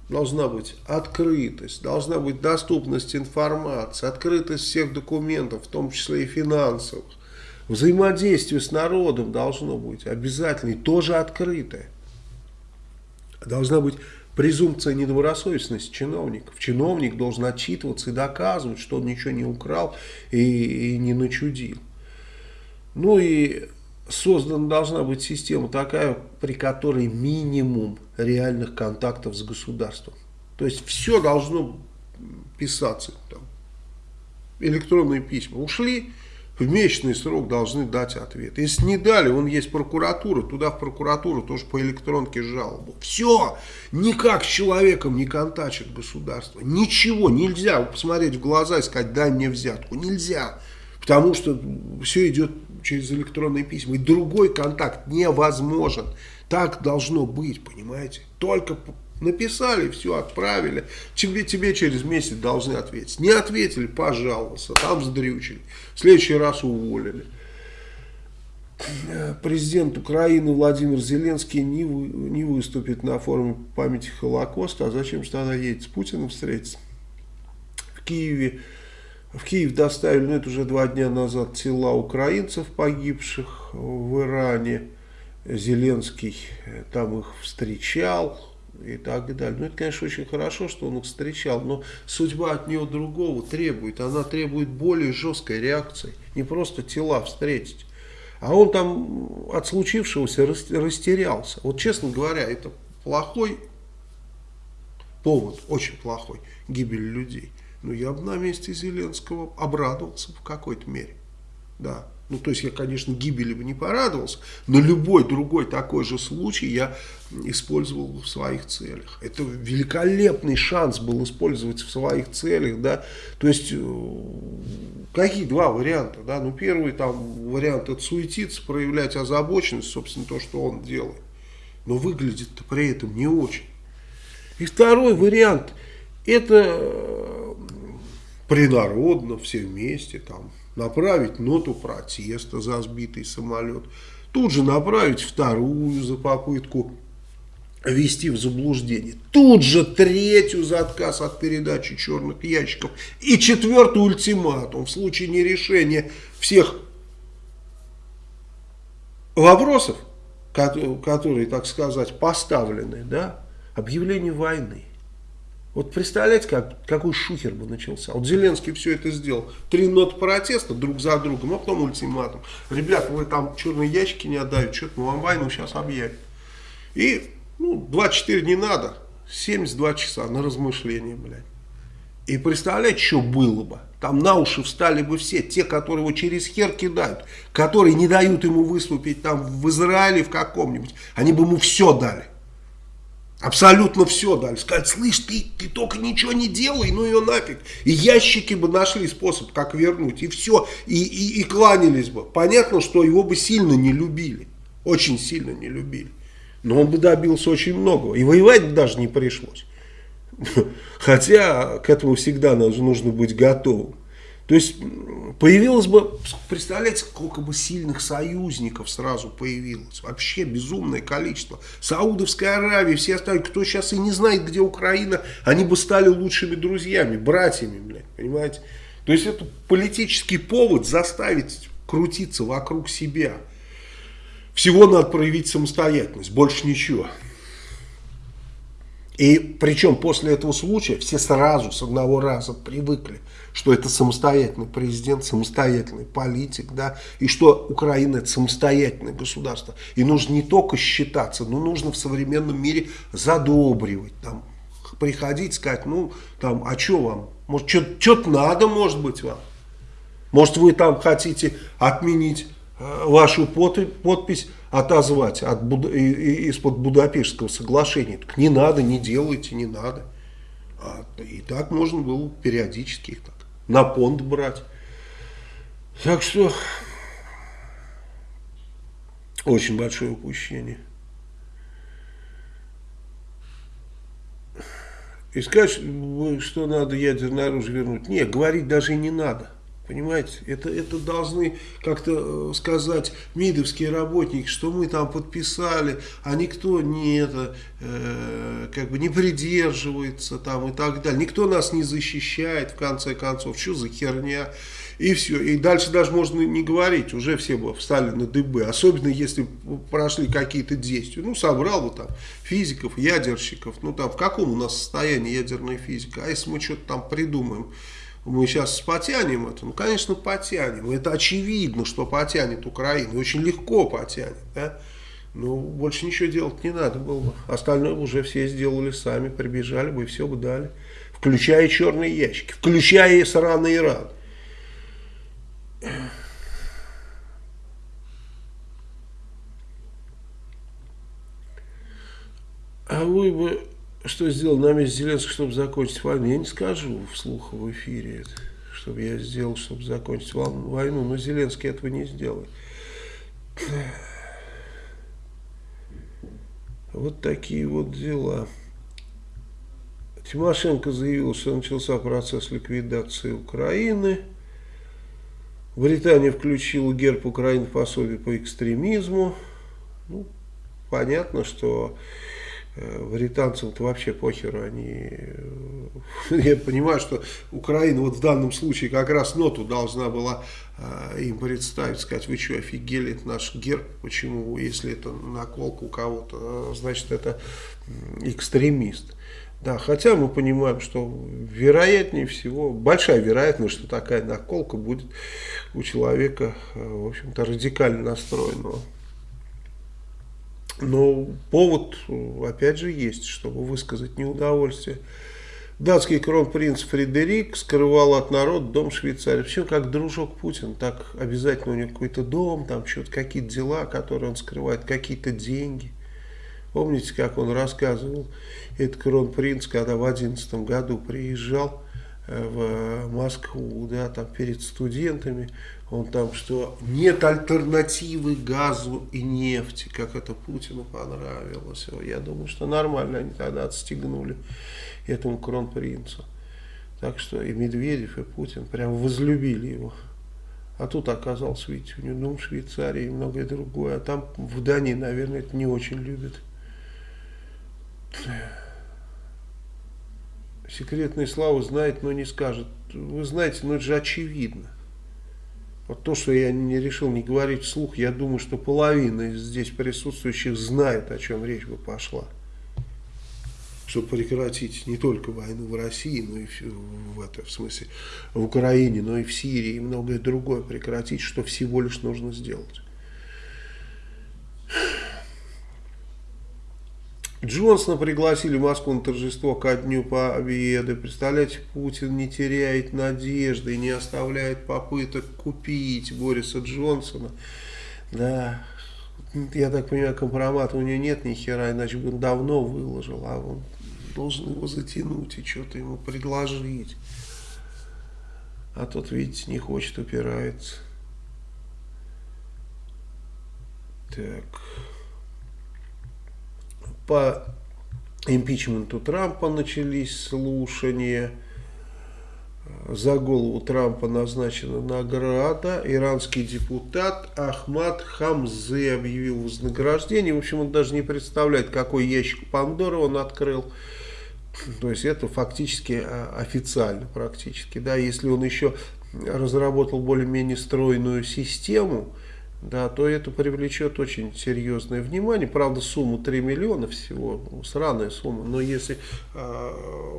должна быть открытость, должна быть доступность информации, открытость всех документов, в том числе и финансовых. Взаимодействие с народом должно быть обязательно и тоже открытое. Должна быть презумпция недобросовестности чиновников. Чиновник должен отчитываться и доказывать, что он ничего не украл и, и не начудил. Ну и создана должна быть система такая, при которой минимум реальных контактов с государством. То есть все должно писаться. Там, электронные письма ушли, в месячный срок должны дать ответ. Если не дали, он есть прокуратура, туда в прокуратуру тоже по электронке жалобу. Все, никак с человеком не контачит государство. Ничего, нельзя посмотреть в глаза и сказать, дай мне взятку. Нельзя, потому что все идет через электронные письма. И другой контакт невозможен. Так должно быть, понимаете? Только Написали, все, отправили. Тебе, тебе через месяц должны ответить. Не ответили, пожалуйста, там сдрючили. В следующий раз уволили. Президент Украины Владимир Зеленский не, вы, не выступит на форуме памяти Холокоста. А зачем же тогда едет с Путиным встретиться? В Киеве в Киев доставили, ну это уже два дня назад, тела украинцев, погибших в Иране. Зеленский там их встречал, и так далее. Ну, это, конечно, очень хорошо, что он их встречал, но судьба от него другого требует. Она требует более жесткой реакции. Не просто тела встретить. А он там от случившегося растерялся. Вот, честно говоря, это плохой повод, очень плохой, гибель людей. Но я бы на месте Зеленского обрадовался в какой-то мере. Да. Ну, то есть я, конечно, гибели бы не порадовался, но любой другой такой же случай я использовал в своих целях. Это великолепный шанс был использовать в своих целях, да. То есть, э, какие два варианта, да. Ну, первый там вариант это суетиться, проявлять озабоченность, собственно, то, что он делает. Но выглядит-то при этом не очень. И второй вариант, это э, принародно, все вместе, там, направить ноту протеста за сбитый самолет, тут же направить вторую за попытку ввести в заблуждение, тут же третью за отказ от передачи черных ящиков и четвертый ультиматум в случае нерешения всех вопросов, которые, так сказать, поставлены, да, объявление войны. Вот представляете, как, какой шухер бы начался. Вот Зеленский все это сделал. Три ноты протеста друг за другом, а потом ультиматум. Ребята, вы там черные ящики не отдаете, что-то мы вам войну сейчас объявим. И ну, 24 не надо, 72 часа на размышление, блядь. И представляете, что было бы? Там на уши встали бы все, те, которые его через хер кидают, которые не дают ему выступить там в Израиле в каком-нибудь. Они бы ему все дали. Абсолютно все дали. Сказать, слышь, ты, ты только ничего не делай, ну ее нафиг. И ящики бы нашли способ, как вернуть. И все. И, и, и кланялись бы. Понятно, что его бы сильно не любили. Очень сильно не любили. Но он бы добился очень многого. И воевать даже не пришлось. Хотя к этому всегда нужно быть готовым. То есть появилось бы, представляете, сколько бы сильных союзников сразу появилось. Вообще безумное количество. Саудовская Аравия, все остальные, кто сейчас и не знает, где Украина, они бы стали лучшими друзьями, братьями, блядь, понимаете. То есть это политический повод заставить крутиться вокруг себя. Всего надо проявить самостоятельность, больше ничего. И причем после этого случая все сразу с одного раза привыкли, что это самостоятельный президент, самостоятельный политик, да, и что Украина это самостоятельное государство. И нужно не только считаться, но нужно в современном мире задобривать, там, приходить, сказать, ну, там, а что вам? Может, что-то надо, может быть, вам? Может, вы там хотите отменить э, вашу подпись отозвать от, из-под Будапештского соглашения. Так не надо, не делайте, не надо. А, и так можно было периодически их так на понт брать. Так что очень большое упущение. И сказать, что надо ядерное оружие вернуть. Нет, говорить даже не надо. Понимаете, это, это должны как-то э, сказать МИДовские работники, что мы там подписали, а никто не это, э, как бы не придерживается там и так далее. Никто нас не защищает, в конце концов. Что за херня? И все. И дальше даже можно не говорить, уже все бы встали на дыбы. Особенно если прошли какие-то действия. Ну, собрал бы там физиков, ядерщиков. Ну, там в каком у нас состоянии ядерная физика? А если мы что-то там придумаем? Мы сейчас потянем это? Ну, конечно, потянем. Это очевидно, что потянет Украина. Очень легко потянет. Да? Но больше ничего делать не надо было бы. Остальное уже все сделали сами, прибежали бы и все бы дали. Включая черные ящики, включая сраный Иран. А вы бы что сделал на Зеленского, чтобы закончить войну? Я не скажу вслух в эфире, чтобы я сделал, чтобы закончить войну, но Зеленский этого не сделает. Вот такие вот дела. Тимошенко заявил, что начался процесс ликвидации Украины. Британия включила герб Украины в пособие по экстремизму. Ну, понятно, что э, британцам-то вообще похеру, они, э, я понимаю, что Украина вот в данном случае как раз ноту должна была э, им представить, сказать, вы что, офигели, это наш герб, почему, если это наколка у кого-то, значит это экстремист. Да, хотя мы понимаем, что вероятнее всего, большая вероятность, что такая наколка будет у человека, в общем-то, радикально настроенного. Но повод, опять же, есть, чтобы высказать неудовольствие. Датский кронпринц Фредерик скрывал от народа дом Швейцарии. Причем как дружок Путин, так обязательно у него какой-то дом, там что-то какие-то дела, которые он скрывает, какие-то деньги. Помните, как он рассказывал, этот кронпринц, когда в 2011 году приезжал э, в Москву, да, там перед студентами, он там, что нет альтернативы газу и нефти, как это Путину понравилось. Я думаю, что нормально они тогда отстегнули этому кронпринцу. Так что и Медведев, и Путин прям возлюбили его. А тут оказался, видите, у него дом в Швейцарии и многое другое. А там в Дании, наверное, это не очень любят. Секретные славы знает, но не скажет. Вы знаете, ну это же очевидно. Вот то, что я не решил не говорить вслух, я думаю, что половина из здесь присутствующих знает, о чем речь бы пошла. Чтобы прекратить не только войну в России, но и в, в, это, в смысле в Украине, но и в Сирии и многое другое прекратить, что всего лишь нужно сделать. Джонсона пригласили в Москву на торжество ко Дню Победы. Представляете, Путин не теряет надежды и не оставляет попыток купить Бориса Джонсона. Да, я так понимаю, компромата у него нет ни хера, иначе бы он давно выложил, а он должен его затянуть и что-то ему предложить. А тот, видите, не хочет, упирается. Так по импичменту Трампа начались слушания. За голову Трампа назначена награда. Иранский депутат Ахмад Хамзе объявил вознаграждение. В общем, он даже не представляет, какой ящик Пандоры он открыл. То есть это фактически а, официально практически. Да, если он еще разработал более-менее стройную систему, да, то это привлечет очень серьезное внимание. Правда, сумма 3 миллиона всего, сраная сумма. Но если э,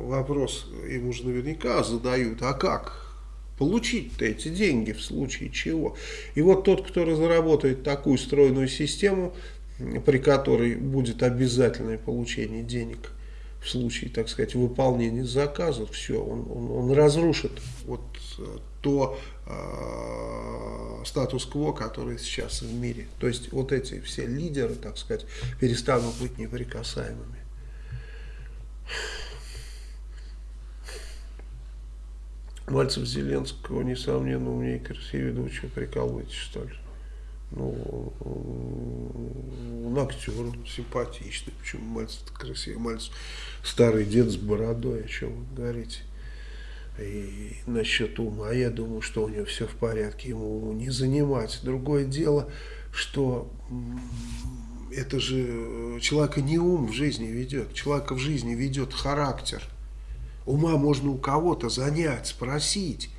вопрос ему же наверняка задают, а как получить эти деньги в случае чего? И вот тот, кто разработает такую стройную систему, при которой будет обязательное получение денег в случае, так сказать, выполнения заказов, все, он, он, он разрушит вот э, то э, статус-кво, который сейчас в мире. То есть вот эти все лидеры, так сказать, перестанут быть неприкасаемыми. Мальцев Зеленского, несомненно, умнее красивее, да вы что, прикалываетесь, что ли? Ну, он актер, он симпатичный, почему Мальцев красивый, Мальцев старый дед с бородой, о чем вы говорите. И насчет ума, я думаю, что у него все в порядке, ему не занимать. Другое дело, что это же человека не ум в жизни ведет, человека в жизни ведет характер. Ума можно у кого-то занять, спросить.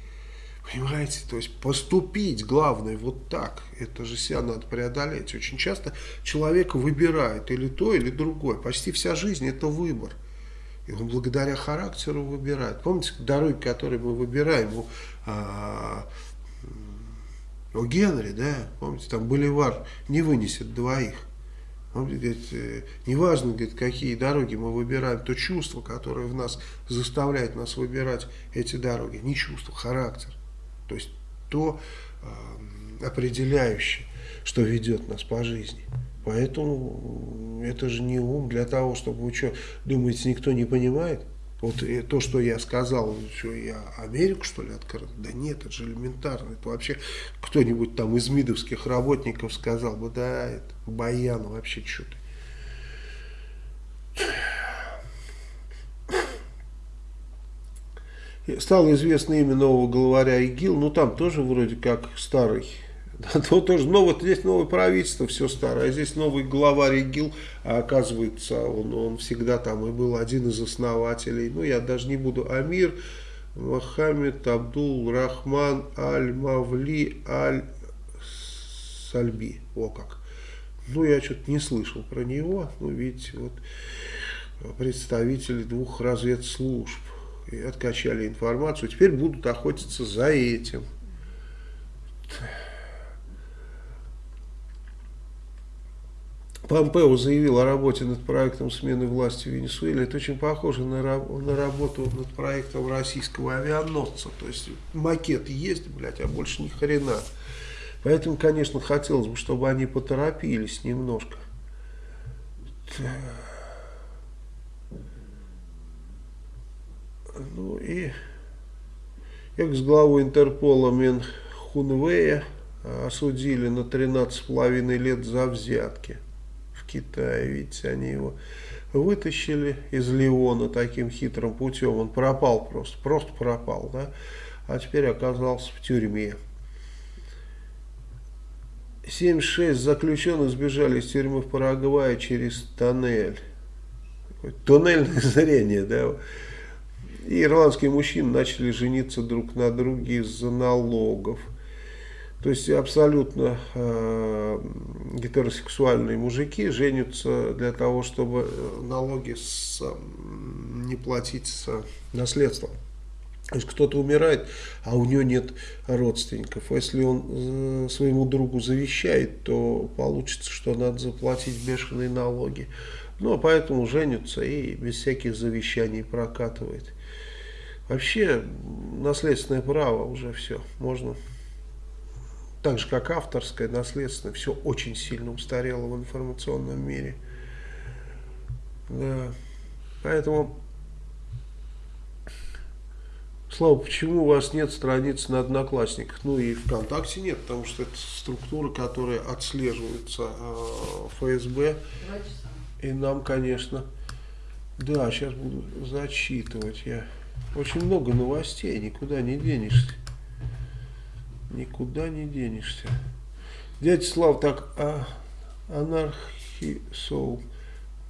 Понимаете, то есть поступить, главное, вот так. Это же себя надо преодолеть. Очень часто человек выбирает или то, или другое. Почти вся жизнь это выбор. И он благодаря характеру выбирает. Помните, дороги, которые мы выбираем у, а, у Генри, да? Помните, там боливар не вынесет двоих. Он говорит, э, неважно, говорит, какие дороги мы выбираем, то чувство, которое в нас заставляет нас выбирать эти дороги, не чувство, характер. То есть то э, определяющее, что ведет нас по жизни. Поэтому это же не ум для того, чтобы вы что, думаете, никто не понимает? Вот то, что я сказал, что я Америку, что ли, открыл? Да нет, это же элементарно. Это вообще кто-нибудь там из МИДовских работников сказал бы, да, это Баян вообще что-то. Стало известно имя нового главаря ИГИЛ, ну там тоже вроде как старый. Да, то тоже, но вот здесь новое правительство, все старое, а здесь новый главарь ИГИЛ, а оказывается, он, он всегда там и был один из основателей, ну я даже не буду, Амир Мохаммед Абдул Рахман Аль-Мавли Аль-Сальби, о как. Ну я что-то не слышал про него, ну видите, вот представители двух разведслужб и откачали информацию, теперь будут охотиться за этим. Помпео заявил о работе над проектом смены власти в Венесуэле. Это очень похоже на, на работу над проектом российского авианосца. То есть макет есть, блядь, а больше ни хрена. Поэтому, конечно, хотелось бы, чтобы они поторопились немножко. Ну и экс-главу Интерпола Мен Хунвея осудили на 13,5 лет за взятки. Китае. Видите, они его вытащили из Леона таким хитрым путем. Он пропал просто, просто пропал, да? А теперь оказался в тюрьме. 76 заключенных сбежали из тюрьмы в Парагвае через тоннель. Туннельное зрение, да? И ирландские мужчины начали жениться друг на друге из-за налогов. То есть абсолютно э, гетеросексуальные мужики женятся для того, чтобы э, налоги с, не платить с наследством. То есть кто-то умирает, а у него нет родственников. Если он э, своему другу завещает, то получится, что надо заплатить бешеные налоги. Ну, а поэтому женятся и без всяких завещаний прокатывает. Вообще, наследственное право уже все, можно так же как авторское, наследственное, все очень сильно устарело в информационном мире. Да. Поэтому, Слава, почему у вас нет страниц на Одноклассниках? Ну и ВКонтакте нет, потому что это структура, которая отслеживается э, ФСБ. И нам, конечно, да, сейчас буду зачитывать я. Очень много новостей, никуда не денешься. Никуда не денешься. Дядя Слав так а, анархисол.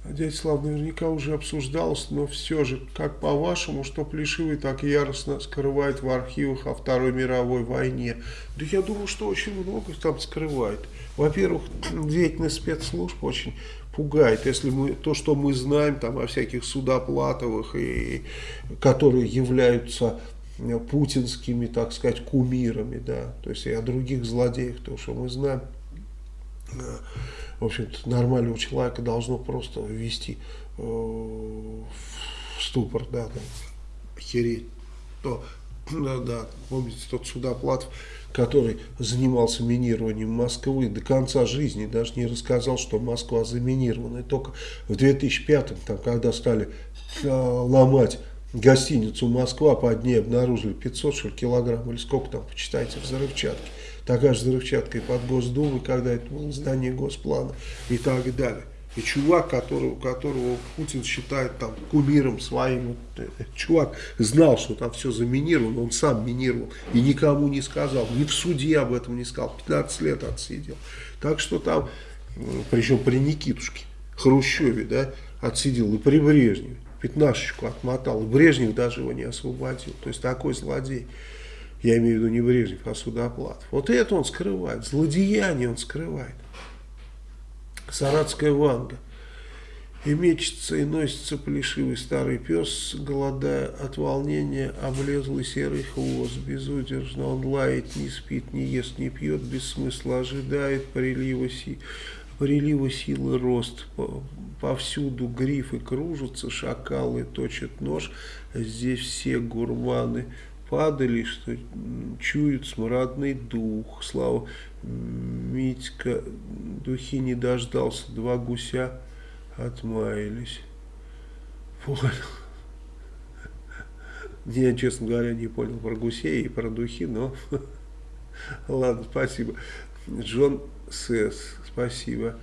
Дядя Слав наверняка уже обсуждалось, но все же, как по-вашему, что Плешивый так яростно скрывает в архивах о Второй мировой войне? Да я думаю, что очень много там скрывает. Во-первых, деятельность спецслужб очень пугает, если мы то, что мы знаем там о всяких судоплатовых, и, которые являются Э, путинскими, так сказать, кумирами, да, то есть и о других злодеях, то, что мы знаем, э, в общем-то, нормального человека должно просто ввести э, в ступор, да, там, охереть, то, да, да, помните, тот Судоплатов, который занимался минированием Москвы до конца жизни, даже не рассказал, что Москва заминирована. И только в 2005, там, когда стали э, ломать гостиницу Москва под ней обнаружили 500 что килограмм или сколько там, почитайте, взрывчатки. Такая же взрывчатка и под Госдумой, когда это было здание Госплана и так далее. И чувак, которого, которого Путин считает там кумиром своим, э, чувак знал, что там все заминировано, он сам минировал и никому не сказал, ни в суде об этом не сказал, 15 лет отсидел. Так что там, причем при Никитушке, Хрущеве, да, отсидел и при Брежневе пятнашечку отмотал. Брежнев даже его не освободил. То есть такой злодей. Я имею в виду не Брежнев, а Судоплатов. Вот это он скрывает. Злодеяние он скрывает. Саратская Ванга. И мечется, и носится плешивый старый пес, голодая от волнения, облезлый серый хвост. Безудержно он лает, не спит, не ест, не пьет, без смысла ожидает прилива си прилива силы рост. Повсюду грифы кружатся, шакалы точат нож. Здесь все гурманы падали, что чуют смрадный дух. Слава Митька, духи не дождался, два гуся отмаялись. Понял. Я, честно говоря, не понял про гусей и про духи, но ладно, спасибо. Джон Сес, спасибо.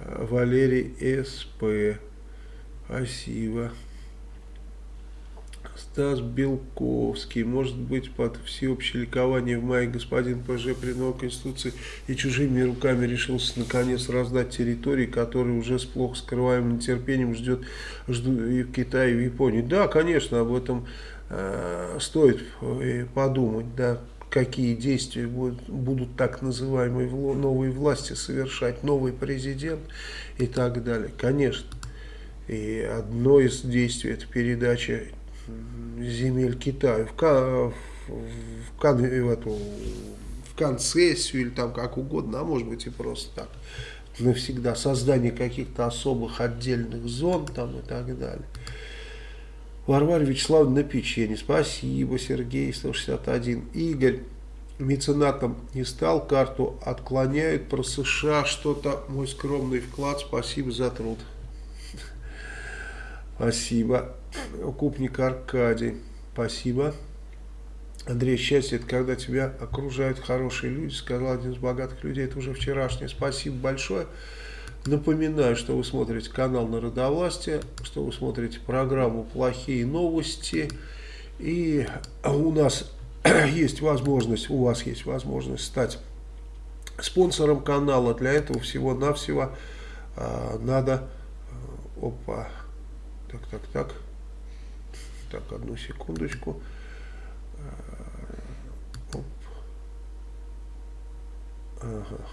Валерий СП, спасибо. Стас Белковский. Может быть, под всеобщее ликование в мае господин ПЖ при новой Конституции и чужими руками решился наконец раздать территории, которые уже с плохо скрываемым нетерпением ждет, ждут и в Китае, и в Японии. Да, конечно, об этом э, стоит э, подумать, да, какие действия будут, будут так называемые новые власти совершать, новый президент и так далее. Конечно. И одно из действий это передача земель Китая в, в, в, в, эту, в концессию или там как угодно, а может быть и просто так навсегда создание каких-то особых отдельных зон там и так далее. Варвара Вячеславовна на печенье. Спасибо, Сергей, 161. Игорь меценатом не стал, карту отклоняют. Про США что-то, мой скромный вклад. Спасибо за труд. Спасибо. Укупник Аркадий. Спасибо. Андрей, счастье это когда тебя окружают хорошие люди, сказал один из богатых людей, это уже вчерашнее. Спасибо большое. Напоминаю, что вы смотрите канал Народовластия, что вы смотрите программу «Плохие новости». И у нас есть возможность, у вас есть возможность стать спонсором канала. Для этого всего-навсего э, надо... Опа, так, так, так. Так, одну секундочку. Э, оп. Ага.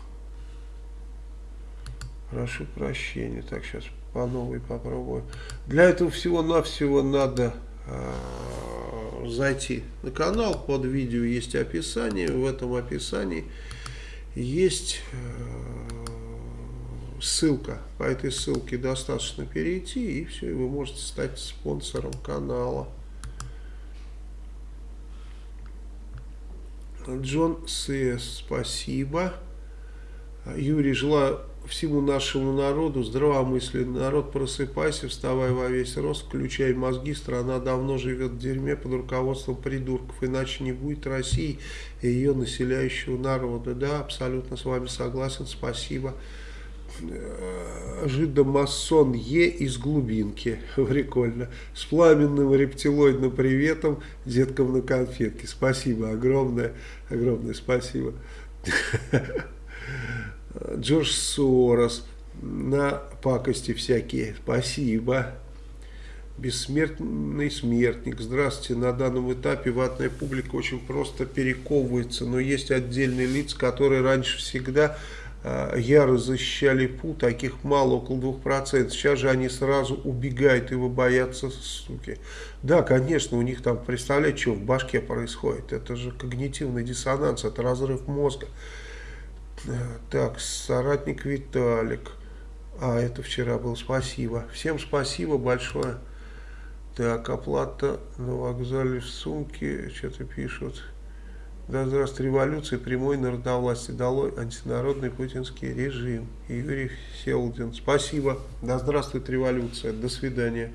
Прошу прощения. Так, сейчас по новой попробую. Для этого всего-навсего надо э, зайти на канал. Под видео есть описание. В этом описании есть э, ссылка. По этой ссылке достаточно перейти, и все, и вы можете стать спонсором канала. Джон С. Спасибо. Юрий, желаю всему нашему народу здравомыслия. Народ, просыпайся, вставай во весь рост, включай мозги. Страна давно живет в дерьме под руководством придурков. Иначе не будет России и ее населяющего народа. Да, абсолютно с вами согласен. Спасибо. Э, жидомасон Е из глубинки. Прикольно. С пламенным рептилоидным приветом деткам на конфетке. Спасибо огромное. Огромное спасибо. Джордж Сорос на пакости всякие. Спасибо. Бессмертный смертник. Здравствуйте. На данном этапе ватная публика очень просто перековывается, но есть отдельные лица, которые раньше всегда э, яро защищали ПУ, таких мало, около 2%. Сейчас же они сразу убегают, его боятся, суки. Да, конечно, у них там, представляете, что в башке происходит. Это же когнитивный диссонанс, это разрыв мозга. Так, соратник Виталик. А, это вчера был, спасибо. Всем спасибо большое. Так, оплата на вокзале в сумке, что-то пишут. Да здравствует революция, прямой народовластие долой антинародный путинский режим. Юрий Селдин, спасибо. Да здравствует революция, до свидания.